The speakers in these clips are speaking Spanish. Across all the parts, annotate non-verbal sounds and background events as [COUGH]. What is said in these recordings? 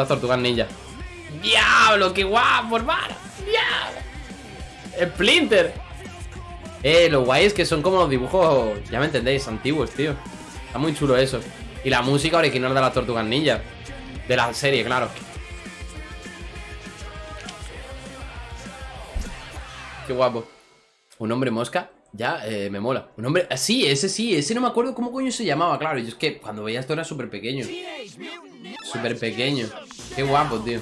Puta tortuga ninja. ¡Diablo! ¡Qué guapo, hermano! ¡Diablo! ¡Splinter! Eh, lo guay es que son como los dibujos, ya me entendéis, antiguos, tío. Está muy chulo eso. Y la música original de las tortugas ninja. De la serie, claro. Qué guapo. Un hombre mosca, ya eh, me mola. Un hombre. Sí, ese sí, ese no me acuerdo cómo coño se llamaba, claro. Y es que cuando veía esto era súper pequeño. Súper pequeño. Qué guapo, tío.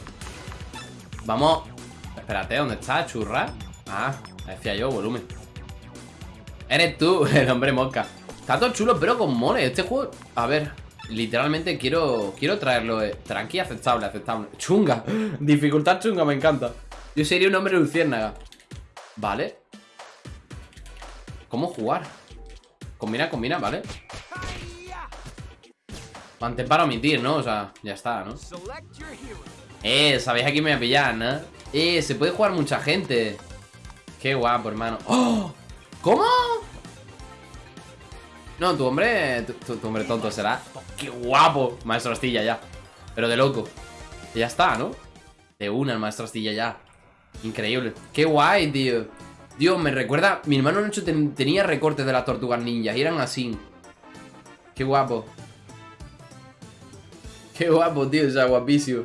Vamos. Espérate, ¿dónde está? ¿Churra? Ah, decía yo, volumen. Eres tú, [LAUGHS] el hombre mosca. Está todo chulo, pero con moles. Este juego. A ver, literalmente quiero. Quiero traerlo. Eh. Tranqui, aceptable, aceptable. Chunga. [LAUGHS] Dificultad chunga, me encanta. Yo sería un hombre luciérnaga. Vale. ¿Cómo jugar? Combina, combina, ¿vale? Mantén para omitir, ¿no? O sea, ya está, ¿no? Eh, sabéis aquí me voy a pillar, ¿no? Eh, se puede jugar mucha gente Qué guapo, hermano ¡Oh! ¿Cómo? No, tu hombre tu, hombre tonto será ¡Qué guapo! Maestro Astilla ya Pero de loco Ya está, ¿no? De una el maestro Astilla ya Increíble ¡Qué guay, tío! Dios, me recuerda Mi hermano Nacho tenía recortes de las tortugas ninjas Y eran así ¡Qué guapo! ¡Qué guapo, tío! O sea, guapísimo.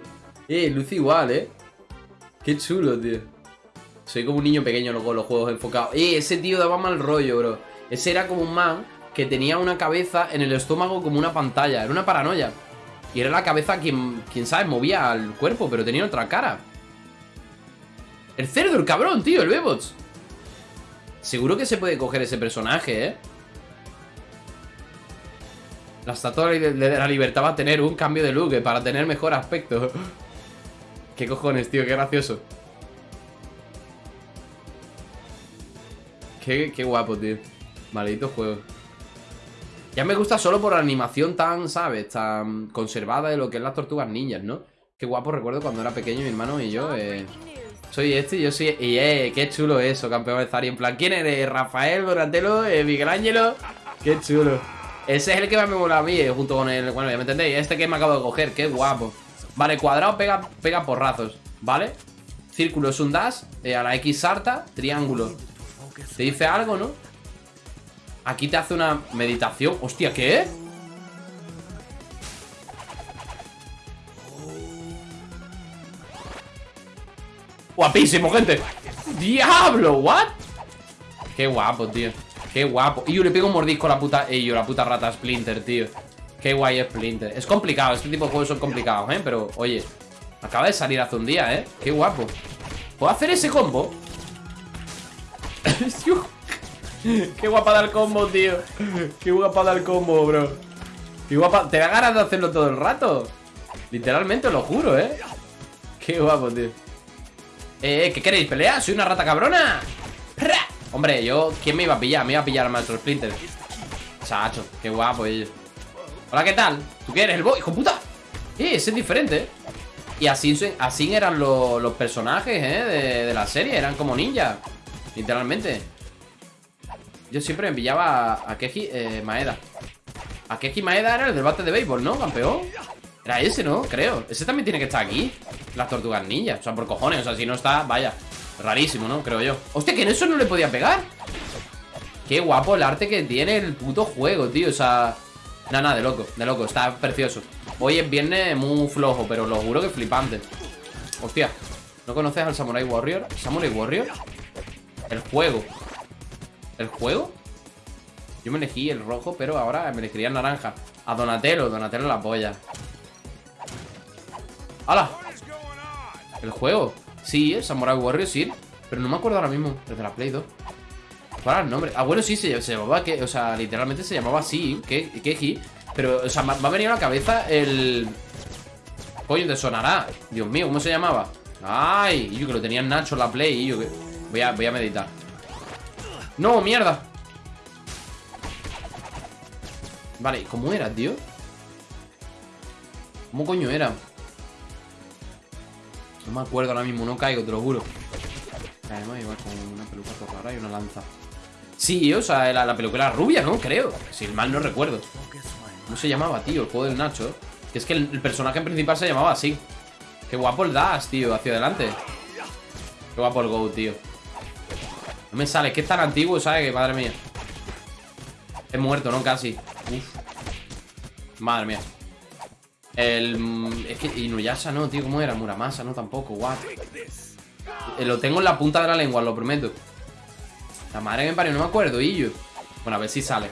Eh, luce igual, ¿eh? Qué chulo, tío. Soy como un niño pequeño con los juegos enfocados. Eh, ese tío daba mal rollo, bro. Ese era como un man que tenía una cabeza en el estómago como una pantalla. Era una paranoia. Y era la cabeza quien, quién sabe, movía al cuerpo Pero tenía otra cara. El cerdo, el cabrón, tío, el Bebots. Seguro que se puede coger ese personaje, ¿eh? La estatua de la libertad va a tener un cambio de look para tener mejor aspecto. [LAUGHS] ¿Qué cojones, tío? Qué gracioso. Qué, qué guapo, tío. Maldito juego. Ya me gusta solo por la animación tan, ¿sabes? Tan conservada de lo que es las tortugas ninjas, ¿no? Qué guapo recuerdo cuando era pequeño mi hermano y yo, eh, Soy este y yo soy... Y eh, qué chulo eso, campeón de Zari. En plan, ¿quién eres? ¿Rafael, Donatello, eh, Miguel Ángelo? Qué chulo. Ese es el que más me mola a mí, eh, junto con el... Bueno, ya me entendéis. Este que me acabo de coger, qué guapo. Vale, cuadrado pega, pega porrazos, ¿vale? Círculo es un dash, eh, a la X sarta, triángulo. Te dice algo, ¿no? Aquí te hace una meditación. Hostia, ¿qué? Guapísimo, gente ¡Diablo! ¿What? Qué guapo, tío Qué guapo Y yo le pego un mordisco a la puta Y yo, la puta rata Splinter, tío Qué guay Splinter Es complicado, este tipo de juegos son complicados, ¿eh? Pero, oye Acaba de salir hace un día, ¿eh? Qué guapo ¿Puedo hacer ese combo? [LAUGHS] Qué guapa da el combo, tío Qué guapa da el combo, bro Qué guapa Te da ganas de hacerlo todo el rato Literalmente, lo juro, ¿eh? Qué guapo, tío Eh, ¿qué queréis? ¿Pelea? ¿Soy una rata cabrona? Hombre, yo... ¿Quién me iba a pillar? Me iba a pillar al maestro Splinter Chacho, qué guapo ellos Hola, ¿qué tal? ¿Tú qué eres? ¿El boy? ¡Hijo puta! Eh, ese es diferente Y así, así eran los personajes, ¿eh? De, la serie Eran como ninjas Literalmente yo siempre me pillaba a Keji eh, Maeda. A Keji Maeda era el del bate de béisbol, ¿no, campeón? Era ese, ¿no? Creo. Ese también tiene que estar aquí. Las tortugas ninjas. O sea, por cojones. O sea, si no está, vaya. Rarísimo, ¿no? Creo yo. Hostia, que en eso no le podía pegar. Qué guapo el arte que tiene el puto juego, tío. O sea... Nada, nada, de loco, de loco. Está precioso. Hoy es viernes muy flojo, pero lo juro que flipante. Hostia. ¿No conoces al Samurai Warrior? ¿Samurai Warrior? El juego. ¿El juego? Yo me elegí el rojo, pero ahora me elegiría el naranja A Donatello, Donatello la polla ¡Hala! ¿El juego? Sí, el Samurai Warrior, sí Pero no me acuerdo ahora mismo Desde la Play 2 ¿Cuál era el nombre? Ah, bueno, sí, se, llamaba que, O sea, literalmente se llamaba así Keji Pero, o sea, me ha venido a la cabeza el... Coño, te sonará Dios mío, ¿cómo se llamaba? Ay, yo que lo tenía Nacho en la Play y yo que... Voy a, voy a meditar ¡No, mierda! Vale, ¿cómo era, tío? ¿Cómo coño era? No me acuerdo ahora mismo, no caigo, te lo juro Además con una peluca rara y una lanza Sí, o sea, la, la peluca era rubia, ¿no? Creo Si mal no recuerdo ¿Cómo se llamaba, tío? El juego del Nacho Que es que el, el personaje principal se llamaba así Qué guapo el dash, tío, hacia adelante. Qué guapo el go, tío. No me sale, es que es tan antiguo, ¿sabes? Que madre mía. He muerto, ¿no? Casi. Uf. Madre mía. El... Es que Inuyasha no, tío, ¿cómo era? Muramasa, no, tampoco, what eh, Lo tengo en la punta de la lengua, lo prometo. La madre me parió, no me acuerdo, yo Bueno, a ver si sale.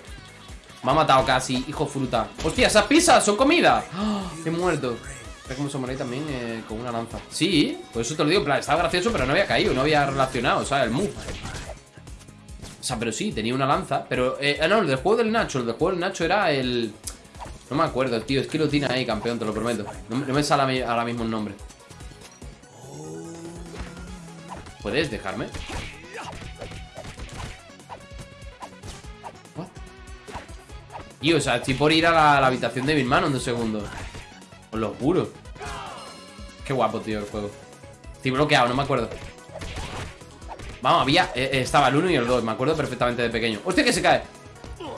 Me ha matado casi, hijo fruta. Hostia, esas pizzas son comida ¡Oh! He muerto. Es como Samurai también eh, con una lanza. Sí, por eso te lo digo, estaba gracioso Pero no había caído, no había relacionado, ¿sabes? El move. O sea, pero sí, tenía una lanza Pero, eh, ah, no, el del juego del Nacho El del juego del Nacho era el... No me acuerdo, tío. Es que lo tiene ahí, campeón, te lo prometo. No, me sale ahora mismo el nombre. ¿Puedes dejarme? Y, o sea, estoy por ir a la, habitación de mi hermano en dos segundos. Os lo juro. Qué guapo, tío, el juego. Estoy bloqueado, no me acuerdo. Vamos, había... Eh, estaba el 1 y el 2, me acuerdo perfectamente de pequeño. ¡Hostia, que se cae!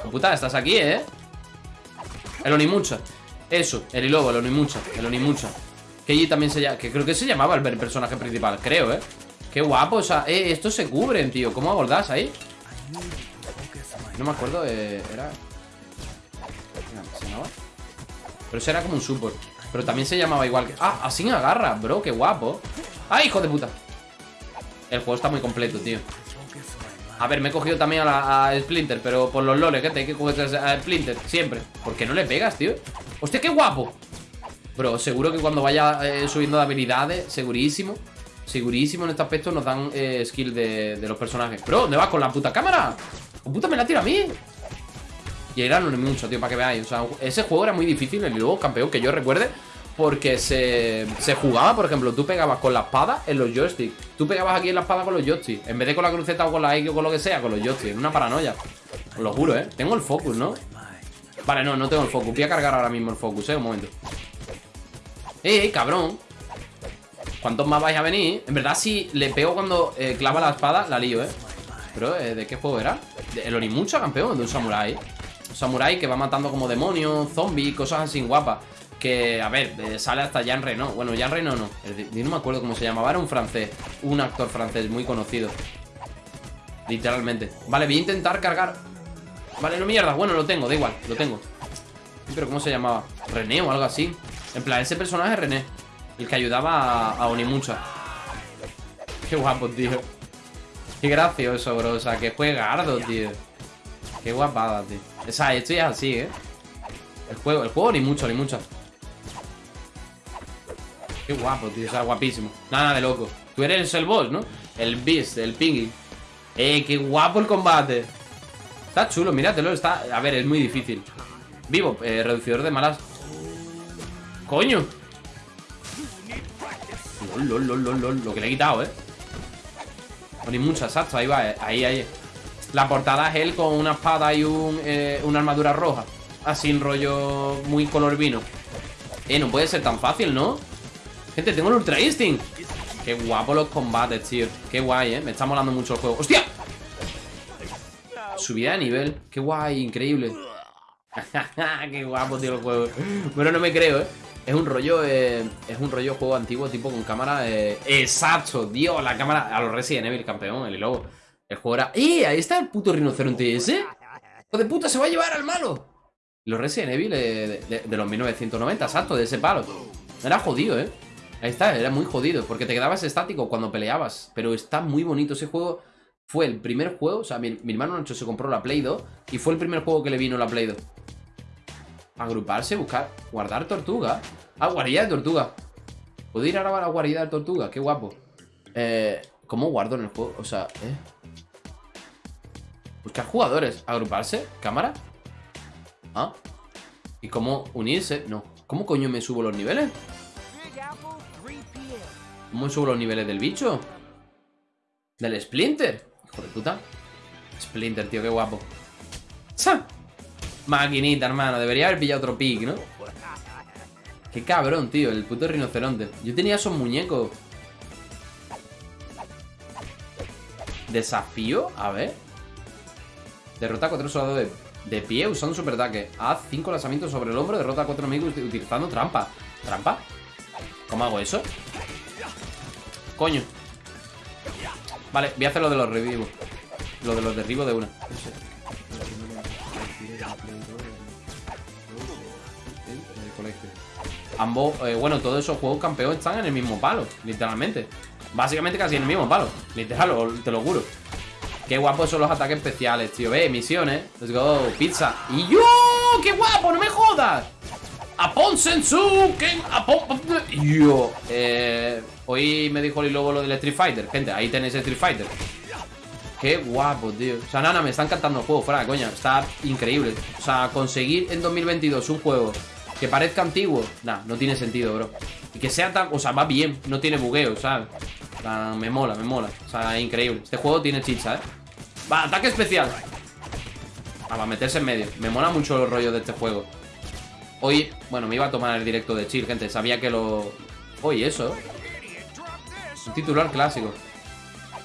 Puta, estás aquí, ¿eh? El Onimucha. Eso, el Ilobo, el Onimucha. El Onimucha. Que allí también se llama. Que creo que se llamaba el personaje principal, creo, ¿eh? Qué guapo, o sea, eh, estos se cubren, tío. ¿Cómo abordas ahí? No me acuerdo, eh, era. ¿Se llamaba? Pero ese era como un support. Pero también se llamaba igual que. Ah, así agarra, bro, qué guapo. ¡Ay, hijo de puta! El juego está muy completo, tío. A ver, me he cogido también a, la, Splinter Pero por los loles, gente, hay que coger a Splinter Siempre, ¿por qué no le pegas, tío? ¡Hostia, qué guapo! Bro, seguro que cuando vaya eh, subiendo de habilidades Segurísimo Segurísimo en este aspecto nos dan eh, skill de, los personajes Bro, ¿dónde vas con la puta cámara? ¿Con puta me la tira a mí? Y era no mucho, tío, para que veáis O sea, ese juego era muy difícil El luego campeón que yo recuerde porque se, se jugaba, por ejemplo, tú pegabas con la espada en los joysticks. Tú pegabas aquí en la espada con los joysticks. En vez de con la cruceta o con la X o con lo que sea, con los joysticks. Una paranoia. Os lo juro, ¿eh? Tengo el focus, ¿no? Vale, no, no tengo el focus. Voy a cargar ahora mismo el focus, ¿eh? Un momento. ¡Ey, ey, cabrón! ¿Cuántos más vais a venir? En verdad, si le pego cuando eh, clava la espada, la lío, ¿eh? Pero, eh, ¿de qué juego era? El Onimucha, campeón, de un samurái. Un samurái que va matando como demonios, zombies, cosas así guapas. Que, a ver, eh, sale hasta Jean Reno. Bueno, Jean Reno no. no me acuerdo cómo se llamaba. Era un francés. Un actor francés muy conocido. Literalmente. Vale, voy a intentar cargar. Vale, no mierda. Bueno, lo tengo, da igual. Lo tengo. Pero ¿cómo se llamaba? René o algo así. En plan, ese personaje René. El que ayudaba a, Onimucha. Qué guapo, tío. Qué gracioso, bro. O sea, que juega Ardo, tío. Qué guapada, tío. O sea, esto ya es así, ¿eh? El juego, el juego ni mucho, ni mucho. Qué guapo, tío, o sea, guapísimo Nada de loco Tú eres el boss, ¿no? El Beast, el Pingy Eh, qué guapo el combate Está chulo, míratelo, está... A ver, es muy difícil Vivo, eh, reducidor de malas ¡Coño! Lol, lol, lol, lol, Lo que le he quitado, ¿eh? Ni mucha, exacto, ahí va, eh. ahí, ahí La portada es él con una espada y un, eh, una armadura roja Así en rollo muy color vino Eh, no puede ser tan fácil, ¿no? Gente, tengo el Ultra Instinct Qué guapo los combates, tío Qué guay, ¿eh? Me está molando mucho el juego ¡Hostia! Subida de nivel Qué guay, increíble [LAUGHS] Qué guapo, tío, el juego Bueno, no me creo, ¿eh? Es un rollo, eh, es un rollo juego antiguo tipo con cámara eh, Exacto, Dios, la cámara A los Resident Evil, campeón, el lobo El juego era... ¡Eh! Ahí está el puto rinoceronte ese ¡Hijo de puta, se va a llevar al malo! Los Resident Evil de, de los 1990, exacto, de ese palo Era jodido, ¿eh? Ahí está, era muy jodido, porque te quedabas estático cuando peleabas. Pero está muy bonito ese juego. Fue el primer juego, o sea, mi, hermano Nacho se compró la Play 2 y fue el primer juego que le vino la Play 2. Agruparse, buscar, guardar tortuga. Ah, guarida de tortuga. ¿Puedo ir ahora a la guarida de tortuga? Qué guapo. Eh, ¿Cómo guardo en el juego? O sea, eh. Buscar jugadores. Agruparse. Cámara. Ah. ¿Y cómo unirse? No. ¿Cómo coño me subo los niveles? ¿Cómo subo los niveles del bicho? Del Splinter. Hijo de puta. Splinter, tío, qué guapo. ¡Sa! Maquinita, hermano. Debería haber pillado otro pick, ¿no? Qué cabrón, tío. El puto rinoceronte. Yo tenía esos muñecos. Desafío A ver. Derrota a cuatro soldados de, pie usando super ataque. Haz cinco lanzamientos sobre el hombro. Derrota a cuatro enemigos utilizando trampa. ¿Trampa? ¿Cómo hago eso? Coño. Vale, voy a hacer lo de los revivos. Lo de los derribos de una. Ambos, eh, bueno, todos esos juegos campeones están en el mismo palo Literalmente. Básicamente casi en el mismo palo Literal, te lo juro. Qué guapos son los ataques especiales, tío. Ve, misiones. Let's go, pizza. Y yo, qué guapo, no me jodas. Apon Apon Yo eh, Hoy me dijo el Lobo lo del Street Fighter. Gente, ahí tenéis Street Fighter. Qué guapo, tío. O sea, nana, me está encantando el juego, fuera coña. Está increíble. O sea, conseguir en 2022 un juego que parezca antiguo Nah, no tiene sentido, bro. Y que sea tan... O sea, va bien No tiene bugueo, ¿sabes? O sea, me mola, me mola. O sea, increíble. Este juego tiene chicha, ¿eh? Va, ataque especial. Ah, va a meterse en medio. Me mola mucho los rollos de este juego. Hoy, bueno, me iba a tomar el directo de chill, gente. Sabía que lo... Hoy eso Un titular clásico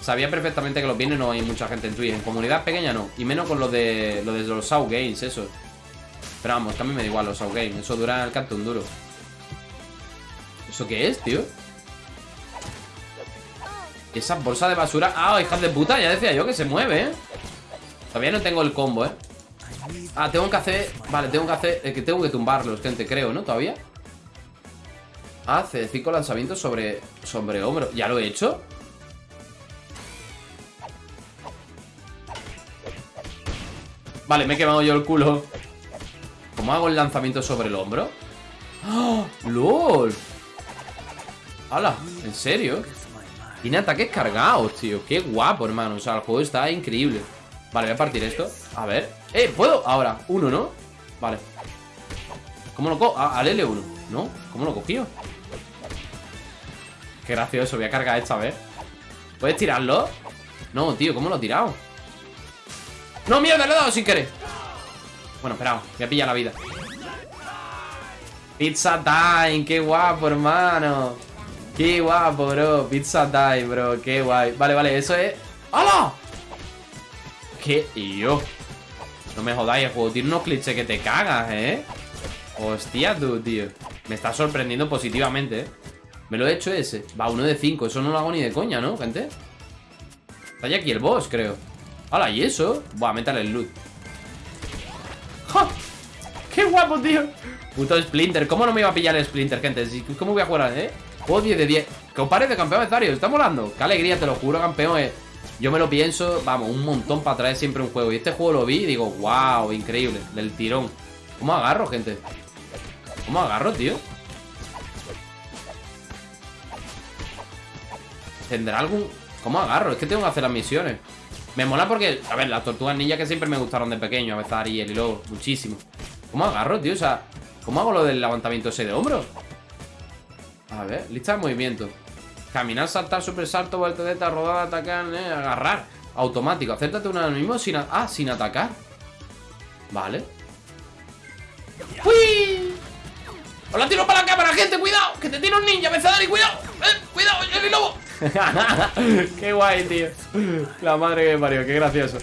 Sabía perfectamente que los viernes no hay mucha gente en Twitch En comunidad pequeña no Y menos con lo de, lo de los South Games, eso Pero vamos, que a mí me da igual los South Games Eso dura el canto duro ¿Eso qué es, tío? Esa bolsa de basura Ah, hija de puta, ya decía yo que se mueve, ¿eh? Todavía no tengo el combo, ¿eh? Ah, tengo que hacer... Vale, tengo que hacer... Que tengo que tumbarlos, gente, creo, ¿no? ¿Todavía? Hace cinco lanzamientos sobre... Sobre hombro ¿Ya lo he hecho? Vale, me he quemado yo el culo ¿Cómo hago el lanzamiento sobre el hombro? ¡Oh! ¡Lol! ¡Hala! ¿En serio? Tiene ataques cargados, tío Qué guapo, hermano O sea, el juego está increíble Vale, voy a partir esto A ver ¡Eh! ¿Puedo? Ahora Uno, ¿no? Vale ¿Cómo lo cojo? al L1 ¿No? ¿Cómo lo cogió? Qué gracioso Voy a cargar esta vez ¿Puedes tirarlo? No, tío ¿Cómo lo he tirado? ¡No, mierda! Le he dado sin querer Bueno, espera Voy a pillar la vida Pizza time Qué guapo, hermano Qué guapo, bro Pizza time, bro Qué guay Vale, vale Eso es ¡Hala! ¿Qué? yo no me jodáis, el juego tiene unos clichés que te cagas, ¿eh? Hostia, tú, tío Me está sorprendiendo positivamente, ¿eh? Me lo he hecho ese Va, uno de cinco Eso no lo hago ni de coña, ¿no, gente? Está ya aquí el boss, creo ¡Hala! ¿Y eso? Buah, métale el loot ¡Ja! ¡Qué guapo, tío! Puto Splinter ¿Cómo no me iba a pillar el Splinter, gente? ¿Cómo voy a jugar, eh? Juego 10 de 10 Que os de campeón de Zario Está molando Qué alegría, te lo juro, campeón eh. Yo me lo pienso, vamos, un montón para traer siempre un juego Y este juego lo vi y digo, wow, increíble Del tirón ¿Cómo agarro, gente? ¿Cómo agarro, tío? ¿Tendrá algún...? ¿Cómo agarro? Es que tengo que hacer las misiones Me mola porque, a ver, las tortugas ninja que siempre me gustaron de pequeño A veces Ariel y luego, muchísimo ¿Cómo agarro, tío? O sea, ¿cómo hago lo del levantamiento ese de hombro? A ver, lista de movimiento Caminar, saltar, super salto, voltereta, rodar, atacar, eh, agarrar. Automático. Acértate uno mismo sin... Ah, sin atacar. Vale. ¡Uy! ¡Hola, tiro para la cámara, gente! ¡Cuidado! ¡Que te tira un ninja, y ¡Cuidado! ¡Eh! ¡Cuidado! ¡El lobo! [LAUGHS] ¡Qué guay, tío! La madre que me parió, qué gracioso.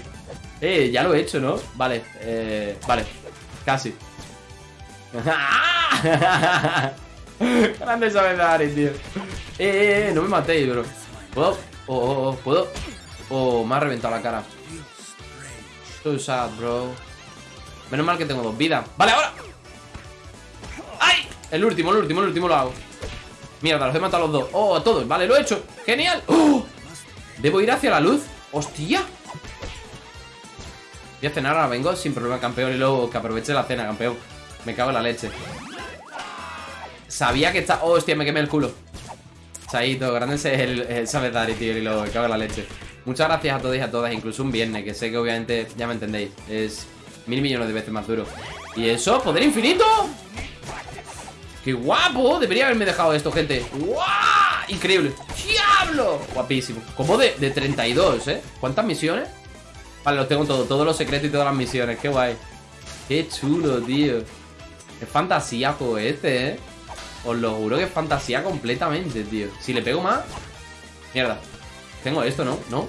Eh, ya lo he hecho, ¿no? Vale, eh... Vale, casi. [LAUGHS] Grande esa tío. Eh, eh, eh, no me matéis, bro. ¿Puedo? Oh, oh, oh, ¿puedo? Oh, me ha reventado la cara. So sad, bro. Menos mal que tengo dos vidas. ¡Vale, ahora! El último, el último, el último lo hago. Mierda, los he matado a los dos. Oh, a todos. Vale, lo he hecho. ¡Genial! ¡Oh! ¿Debo ir hacia la luz? ¡Hostia! Voy a cenar ahora, vengo sin problema, campeón. Y luego que aproveche la cena, campeón. Me cago en la leche. Sabía que está... Oh, hostia, me quemé el culo. Chaito, grande es el, el tío, y lo cago en la leche. Muchas gracias a todos y a todas, incluso un viernes, que sé que obviamente ya me entendéis. Es mil millones de veces más duro. ¿Y eso? ¿Poder infinito? ¡Qué guapo! Debería haberme dejado esto, gente. ¡Guau! Increíble. ¡Diablo! Guapísimo. Como de, de 32, ¿eh? ¿Cuántas misiones? Vale, los tengo todos. Todos los secretos y todas las misiones. ¡Qué guay! ¡Qué chulo, tío! Es fantasía este, ¿eh? Os lo juro que es fantasía completamente, tío Si le pego más Mierda Tengo esto, ¿no? ¿No?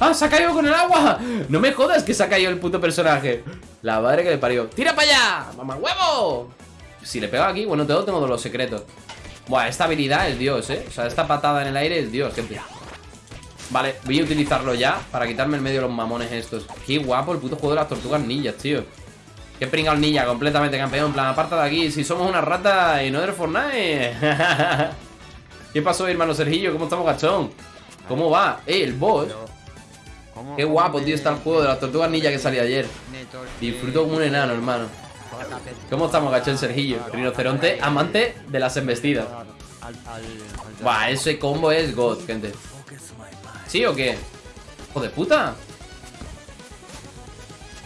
¡Ah! ¡Se ha caído con el agua! No me jodas que se ha caído el puto personaje La madre que le parió ¡Tira para allá! ¡Mamá huevo! Si le pego aquí, bueno, todo tengo de los secretos. Buah, esta habilidad es Dios, ¿eh? O sea, esta patada en el aire es Dios, gente. Vale, voy a utilizarlo ya para quitarme el medio de los mamones estos. Qué guapo el puto juego de las tortugas ninjas, tío. Qué pringado el ninja, completamente campeón. En plan, aparte de aquí, si somos una rata y no eres Fortnite. [LAUGHS] ¿Qué pasó, hermano Sergillo? ¿Cómo estamos, gachón? ¿Cómo va? Eh, el boss. Qué guapo, tío, está el juego de las tortugas ninja que salió ayer. Disfruto como un enano, hermano. ¿Cómo estamos, gachón Sergillo? Rinoceronte, amante de las embestidas. Buah, ese combo es God, gente. ¿Sí o qué? ¡Hijo de puta!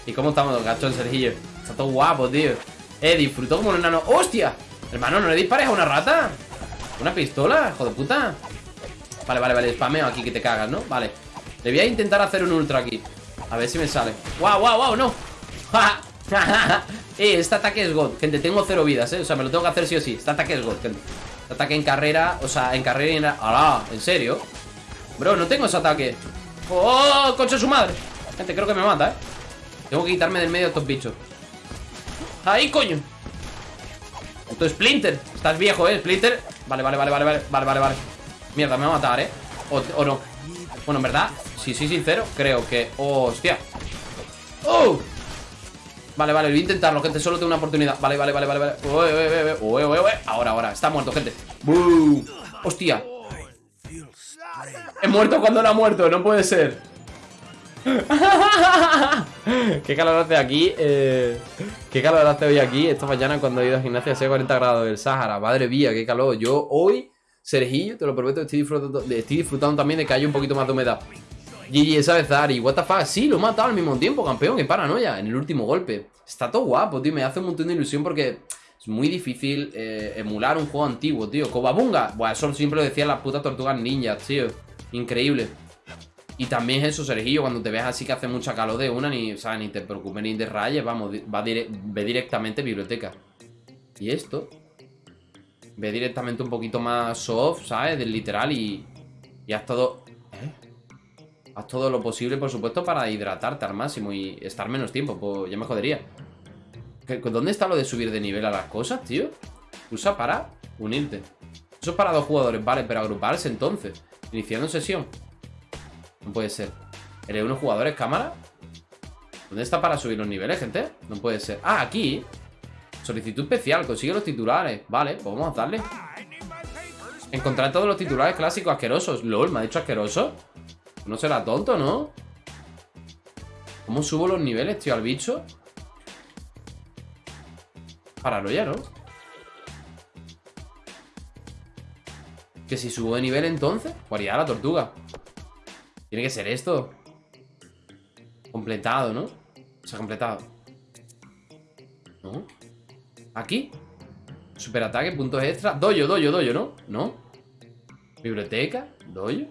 ¿Y cómo estamos, gachón Sergillo? Está todo guapo, tío. Eh, disfruto como un enano. ¡Hostia! Hermano, ¿no le dispares a una rata? ¿Una pistola? ¡Hijo de puta! Vale, vale, vale. Spameo aquí que te cagas, ¿no? Vale. Le voy a intentar hacer un ultra aquí. A ver si me sale. ¡Wow, wow, wow! ¡No! [LAUGHS] eh, este ataque es God. Gente, tengo cero vidas, ¿eh? O sea, me lo tengo que hacer sí o sí. Este ataque es God, gente. Este ataque en carrera, o sea, en carrera y en... ¡Hala! ¿En serio? Bro, no tengo ese ataque ¡Oh! ¡Coche su madre! Gente, creo que me mata, ¿eh? Tengo que quitarme del medio de estos bichos ¡Ahí, coño! Esto Splinter Estás viejo, ¿eh? Splinter Vale, vale, vale, vale, vale Vale, vale, vale Mierda, me va a matar, ¿eh? O, no Bueno, en verdad Si soy sincero Creo que ¡Hostia! ¡Oh! Vale, vale, voy a intentarlo, gente Solo tengo una oportunidad. Vale, vale, vale, vale, vale. Ahora, ahora Está muerto, gente. ¡Bum! ¡Hostia! He muerto cuando no ha muerto, no puede ser. [LAUGHS] Qué calor hace aquí eh, Qué calor hace hoy aquí Esta mañana cuando he ido a gimnasia hace 40 grados del Sahara. Madre mía, qué calor. Yo hoy, Sergillo, te lo prometo Estoy disfrutando, estoy disfrutando también de que haya un poquito más de humedad GG esa vez Zari, what the fuck. Sí, lo he matado al mismo tiempo, campeón, qué paranoia En el último golpe. Está todo guapo, tío, me hace un montón de ilusión porque es muy difícil eh, emular un juego antiguo, tío. Cobabunga, Buah, eso siempre lo decían las putas tortugas ninjas, tío. Increíble. Y también es eso, Sergillo, cuando te ves así que hace mucha calor de una, ni, o ni te preocupes ni te rayes, vamos, va ve directamente biblioteca. Y esto, ve directamente un poquito más soft, ¿sabes? Del literal y, y haz todo... Haz todo lo posible, por supuesto, para hidratarte al máximo y estar menos tiempo, pues ya me jodería. ¿Dónde está lo de subir de nivel a las cosas, tío? Usa para unirte. Eso es para dos jugadores, vale, pero agruparse entonces. Iniciando sesión. No puede ser. ¿Eres unos jugadores cámara? ¿Dónde está para subir los niveles, gente? No puede ser. Ah, aquí. Solicitud especial. Consigue los titulares. Vale, pues vamos a darle. Encontrar todos los titulares clásicos asquerosos. LOL, ¿me ha dicho asqueroso? No será tonto, ¿no? ¿Cómo subo los niveles, tío, al bicho? Paranoia, ¿no? Que si subo de nivel entonces, haría la tortuga. Tiene que ser esto. Completado, ¿no? O sea, completado. ¿No? ¿Aquí? Superataque, puntos extra. Doyo, doyo, doyo, ¿no? ¿No? Biblioteca, doyo.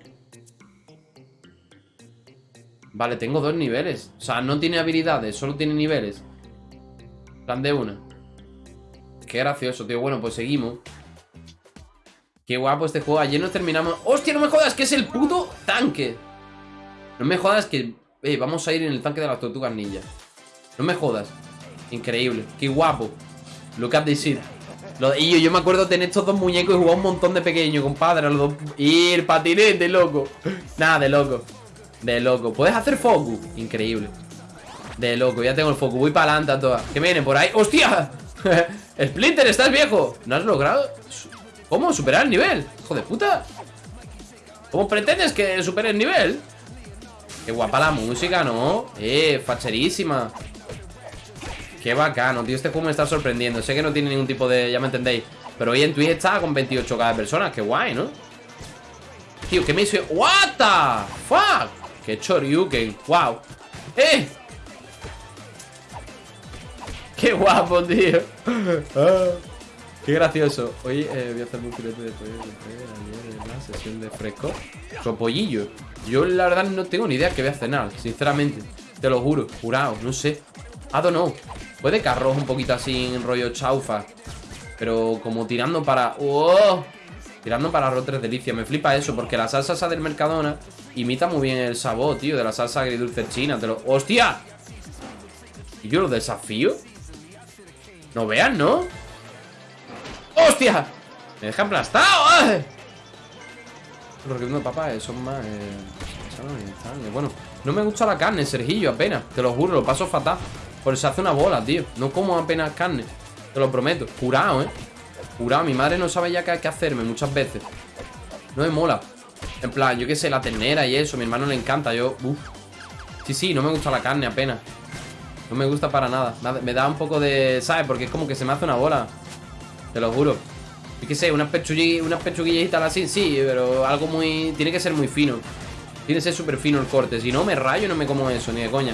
Vale, tengo dos niveles. O sea, no tiene habilidades, solo tiene niveles. Plan de una. Qué gracioso, tío. Bueno, pues seguimos. Qué guapo este juego. Ayer nos terminamos... ¡Hostia, no me jodas! Que es el puto tanque. No me jodas que... Eh, vamos a ir en el tanque de las tortugas ninja. No me jodas. Increíble. Qué guapo. Look at this shit. y yo, yo, me acuerdo tener estos dos muñecos y jugar un montón de pequeños, compadre. Los dos... Ir patinete, loco. Nada, de loco. De loco. ¿Puedes hacer focus? Increíble. De loco, ya tengo el focus. Voy para adelante a todas. ¿Qué vienen por ahí? ¡Hostia! [LAUGHS] Splinter, estás viejo. ¿No has logrado? ¿Cómo? ¿Superar el nivel? Hijo de puta. ¿Cómo pretendes que supere el nivel? Qué guapa la música, ¿no? Eh, facherísima Qué bacano, tío, este juego me está sorprendiendo Sé que no tiene ningún tipo de... ya me entendéis Pero hoy en Twitch está con 28k de personas Qué guay, ¿no? Tío, ¿qué me hizo? ¿What the fuck? Qué choryuken, wow ¡Eh! Qué guapo, tío ah, Qué gracioso Hoy eh, voy a hacer un filete de pollo Ayer en la sesión de fresco pollillo yo la verdad no tengo ni idea que voy a cenar, sinceramente. Te lo juro, jurado, no sé. I don't know. Puede que arroz un poquito así en rollo chaufa. Pero como tirando para... ¡Oh! Tirando para arroz tres delicias. Me flipa eso, porque la salsa esa del Mercadona imita muy bien el sabor, tío, de la salsa agridulce china. Te lo... ¡Hostia! ¿Y yo lo desafío? No vean, ¿no? ¡Hostia! Me deja aplastado. ¡Ay! Los de papá eh, son más... Eh, bueno, no me gusta la carne, Sergillo, apenas Te lo juro, lo paso fatal Por eso hace una bola, tío No como apenas carne Te lo prometo Jurado, ¿eh? Jurado Mi madre no sabe ya qué, hacerme muchas veces No me mola En plan, yo qué sé, la ternera y eso Mi hermano le encanta Yo, uff Sí, sí, no me gusta la carne apenas No me gusta para nada Me da un poco de... ¿Sabes? Porque es como que se me hace una bola Te lo juro Yo qué sé, unas pechuguillas, unas pechuguillas así, sí Pero algo muy... Tiene que ser muy fino tiene que ser súper fino el corte. Si no, me rayo no me como eso, ni de coña.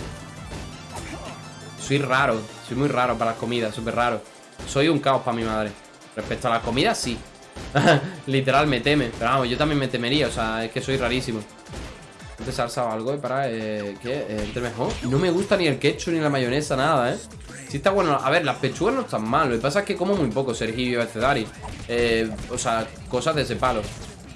Soy raro. Soy muy raro para las comidas, súper raro. Soy un caos para mi madre. Respecto a las comidas, sí. [LAUGHS] Literal, me teme. Pero vamos, yo también me temería. O sea, es que soy rarísimo. Antes salsa o algo para eh, ¿qué? Eh, entre mejor. No me gusta ni el ketchup ni la mayonesa, nada, ¿eh? Sí está bueno. A ver, las pechugas no están mal. Lo que pasa es que como muy poco, Sergio y Eh, o sea, cosas de ese palo.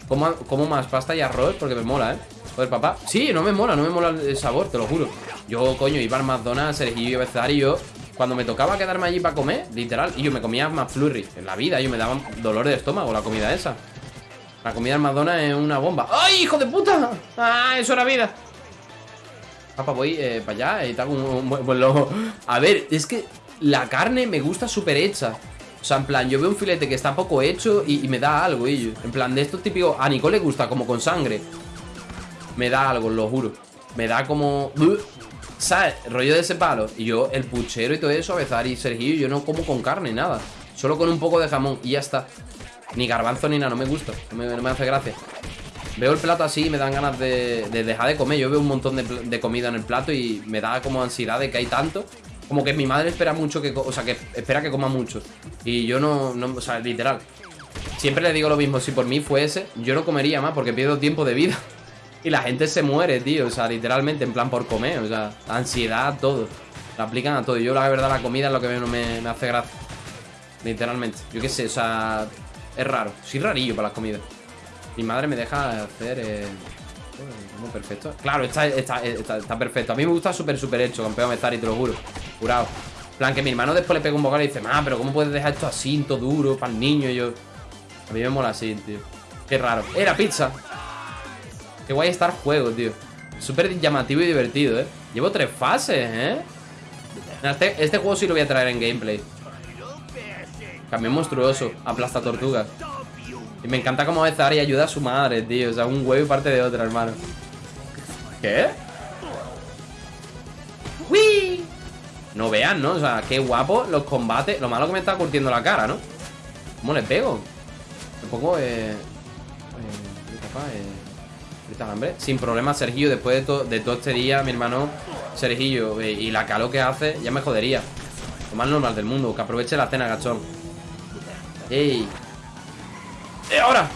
Como, como más pasta y arroz porque me mola, ¿eh? Joder, papá Sí, no me mola, no me mola el sabor, te lo juro Yo, coño, iba al McDonald's, Sergio y y yo Cuando me tocaba quedarme allí para comer Literal, y yo me comía más flurry En la vida, yo me daba dolor de estómago la comida esa La comida del McDonald's es una bomba ¡Ay, hijo de puta! ¡Ah, eso era vida! Papá, voy eh, para allá y tal un, buen lobo A ver, es que la carne me gusta súper hecha o sea, en plan, yo veo un filete que está poco hecho y, me da algo, y En plan, de estos típicos... A Nicole le gusta como con sangre me da algo, lo juro. Me da como... ¿Sabes? Rollo de ese palo. Y yo, el puchero y todo eso, a veces y Sergio, yo no como con carne, nada. Solo con un poco de jamón y ya está. Ni garbanzo ni nada, no me gusta. No me, hace gracia. Veo el plato así y me dan ganas de, dejar de comer. Yo veo un montón de, comida en el plato y me da como ansiedad de que hay tanto. Como que mi madre espera mucho que... O sea, que espera que coma mucho. Y yo no... no o sea, literal. Siempre le digo lo mismo. Si por mí fuese, yo no comería más porque pierdo tiempo de vida. [LAUGHS] Y la gente se muere, tío. O sea, literalmente, en plan por comer. O sea, ansiedad, todo. La aplican a todo. Yo, la verdad, la comida es lo que menos me, hace gracia. Literalmente. Yo qué sé, o sea, es raro. Soy rarillo para las comidas. Mi madre me deja hacer. Eh... Perfecto. Claro, está, está, perfecto. A mí me gusta súper, súper hecho, campeón estar y te lo juro. Jurado. plan, que mi hermano después le pega un bocado y dice, ah, pero ¿cómo puedes dejar esto así, todo duro, para el niño? Y yo. A mí me mola así, tío. Qué raro. Era pizza. Qué guay estar juego, tío Súper llamativo y divertido, ¿eh? Llevo tres fases, ¿eh? Este, este, juego sí lo voy a traer en gameplay Cambio monstruoso Aplasta tortugas Y me encanta cómo veces y ayuda a su madre, tío O sea, un huevo y parte de otra, hermano ¿Qué? ¡Uy! No vean, ¿no? O sea, qué guapo los combates Lo malo que me está curtiendo la cara, ¿no? ¿Cómo le pego? Me pongo, eh... eh eh... Sin problema, Sergio, después de, de todo este día, mi hermano Sergio, eh, y la calor que hace, ya me jodería. Lo más normal del mundo, que aproveche la cena, gachón. ¡Ey! ¡Eh, ahora!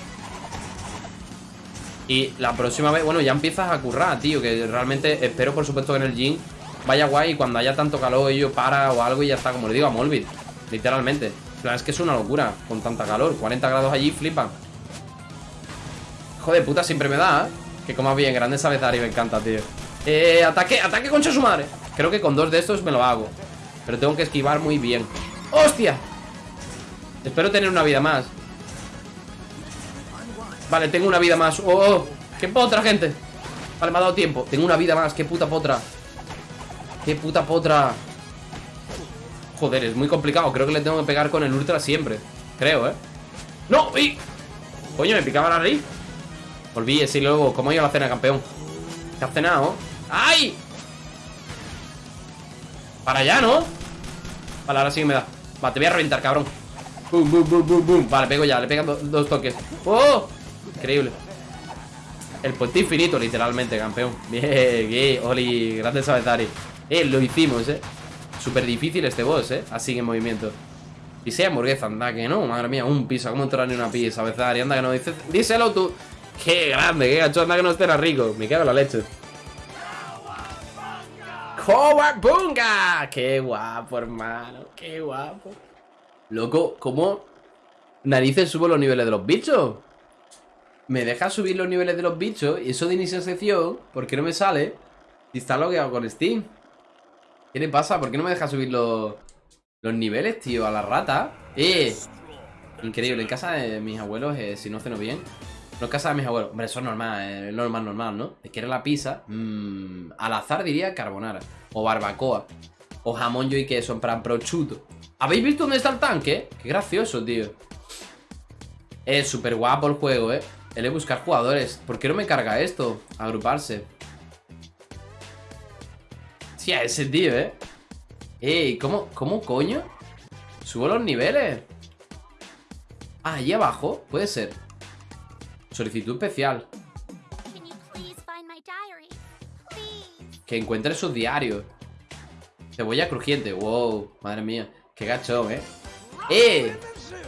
Y la próxima vez, bueno, ya empiezas a currar, tío Que realmente espero, por supuesto, que en el gym Vaya guay y cuando haya tanto calor Ello para o algo y ya está, como le digo a Molbit Literalmente es que es una locura con tanta calor 40 grados allí, flipan Joder, puta, siempre me da, ¿eh? Que coma bien, grande y me encanta, tío Eh, ataque, ataque concha su madre Creo que con dos de estos me lo hago Pero tengo que esquivar muy bien ¡Hostia! Espero tener una vida más Vale, tengo una vida más ¡Oh, oh! ¡Qué potra, gente! Vale, me ha dado tiempo Tengo una vida más, qué puta potra Qué puta potra Joder, es muy complicado Creo que le tengo que pegar con el ultra siempre Creo, ¿eh? ¡No! ¡Y! Coño, me picaba la raíz Olvídese sí, luego, ¿cómo iba la cena, campeón? ¿Qué has cenado? ¡Ay! Para allá, ¿no? Vale, ahora sí que me da. Vale, te voy a reventar, cabrón. Boom, boom, boom, boom, boom. Vale, pego ya, le pegan dos toques. ¡Oh! Increíble. El puente infinito, literalmente, campeón. [LAUGHS] Bien, bien, Oli, grande Sabezari Eh, lo hicimos, eh. Súper difícil este boss, eh. Así en movimiento. Y sea hamburguesa, anda que no Madre mía, un piso, ¿cómo entrar en una pizza, Sabezari? Anda que no dices Díselo tú ¡Qué grande! ¡Qué gacho! Anda que no esté rico. Me cago en la leche. ¡Cowabunga! ¡Qué guapo, hermano! ¡Qué guapo! Loco, ¿cómo narices subo los niveles de los bichos? Me deja subir los niveles de los bichos y eso de inicio sección, ¿por qué no me sale? Y está logueado con Steam. ¿Qué le pasa? ¿Por qué no me deja subir los, los niveles, tío? A la rata. ¡Eh! Increíble. En casa de mis abuelos, eh, si no ceno bien. No casa de mis abuelos. Hombre, eso es normal, eh, normal, normal, ¿no? Te quiere la pizza. mmm, al azar diría carbonara. O barbacoa. O jamón yo y queso, en plan prosciutto. ¿Habéis visto dónde está el tanque? Qué gracioso, tío. Es súper guapo el juego, ¿eh? Él es buscar jugadores. ¿Por qué no me carga esto? Agruparse. Sí, a ese tío, ¿eh? Ey, ¿cómo, ¿cómo coño? Subo los niveles. Ah, ahí abajo. Puede ser. Solicitud especial. Que encuentre sus diarios. Cebolla crujiente. Wow, madre mía. Qué gachón, ¿eh? ¡Eh!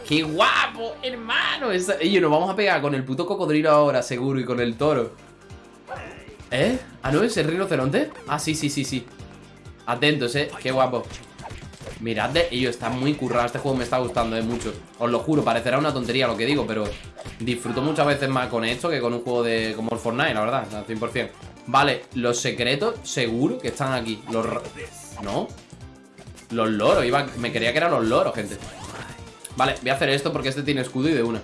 ¡Qué guapo, hermano! Esa... Ey, nos vamos a pegar con el puto cocodrilo ahora, seguro, y con el toro. ¿Eh? ¿Ah, no? ¿Es el rinoceronte? Ah, sí, sí, sí, sí. Atentos, ¿eh? Qué guapo. Mirad, de ello está muy currado. Este juego me está gustando, ¿eh? Mucho. Os lo juro, parecerá una tontería lo que digo, pero disfruto muchas veces más con esto que con un juego de como el Fortnite, la verdad, al 100%. Vale, los secretos seguro que están aquí. Los... ¿No? Los loros, iba... me creía que eran los loros, gente. Vale, voy a hacer esto porque este tiene escudo y de una.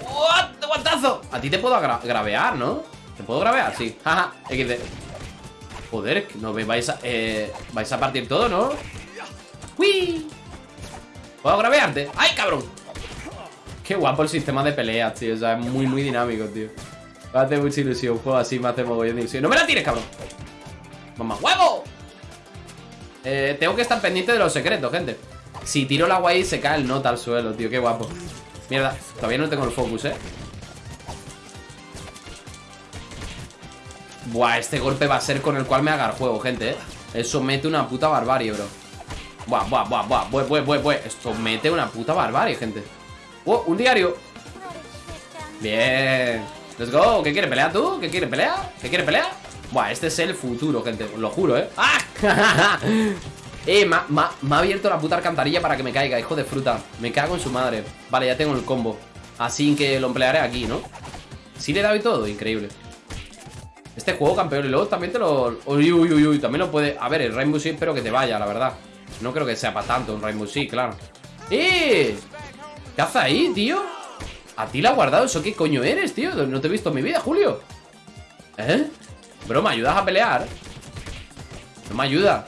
¡What! ¡Guantazo! A ti te puedo gra- gravear, ¿no? ¿Te puedo gravear? Sí. [LAUGHS] Jaja, XD. Joder, no vais a... Eh, vais a partir todo, ¿no? ¡Uy! ¿Puedo gravearte? ¡Ay, cabrón! Qué guapo el sistema de peleas, tío. O sea, es muy, muy dinámico, tío. Me hace mucha ilusión. Un juego así me hace mogollón de ilusión. ¡No me la tires, cabrón! ¡Mamá, huevo! Eh, tengo que estar pendiente de los secretos, gente. Si tiro el agua ahí, se cae el nota al suelo, tío. Qué guapo. Mierda, todavía no tengo el focus, ¿eh? Buah, este golpe va a ser con el cual me haga el juego, gente, ¿eh? Eso mete una puta barbarie, bro. Buah, buah, buah, buah. Bueh, bueh, bueh, bueh. Esto mete una puta barbarie, gente. ¡Oh, un diario! Bien. Let's go. ¿Qué quiere pelear tú? ¿Qué quiere pelear? ¿Qué quiere pelear? Buah, este es el futuro, gente. Lo juro, ¿eh? ¡Ah! [LAUGHS] eh, me ha abierto la puta alcantarilla para que me caiga, hijo de fruta. Me cago en su madre. Vale, ya tengo el combo. Así que lo emplearé aquí, ¿no? Sí le he dado y todo, increíble. Este juego, campeón, y luego también te lo... Uy, uy, uy, uy, también lo puede... A ver, el Rainbow Six espero que te vaya, la verdad. No creo que sea para tanto un Rainbow Six, claro. ¡Eh! ¿Qué haces ahí, tío? ¿A ti la ha guardado? ¿Eso qué coño eres, tío? No te he visto en mi vida, Julio. ¿Eh? Bro, ¿me ayudas a pelear? No me ayuda.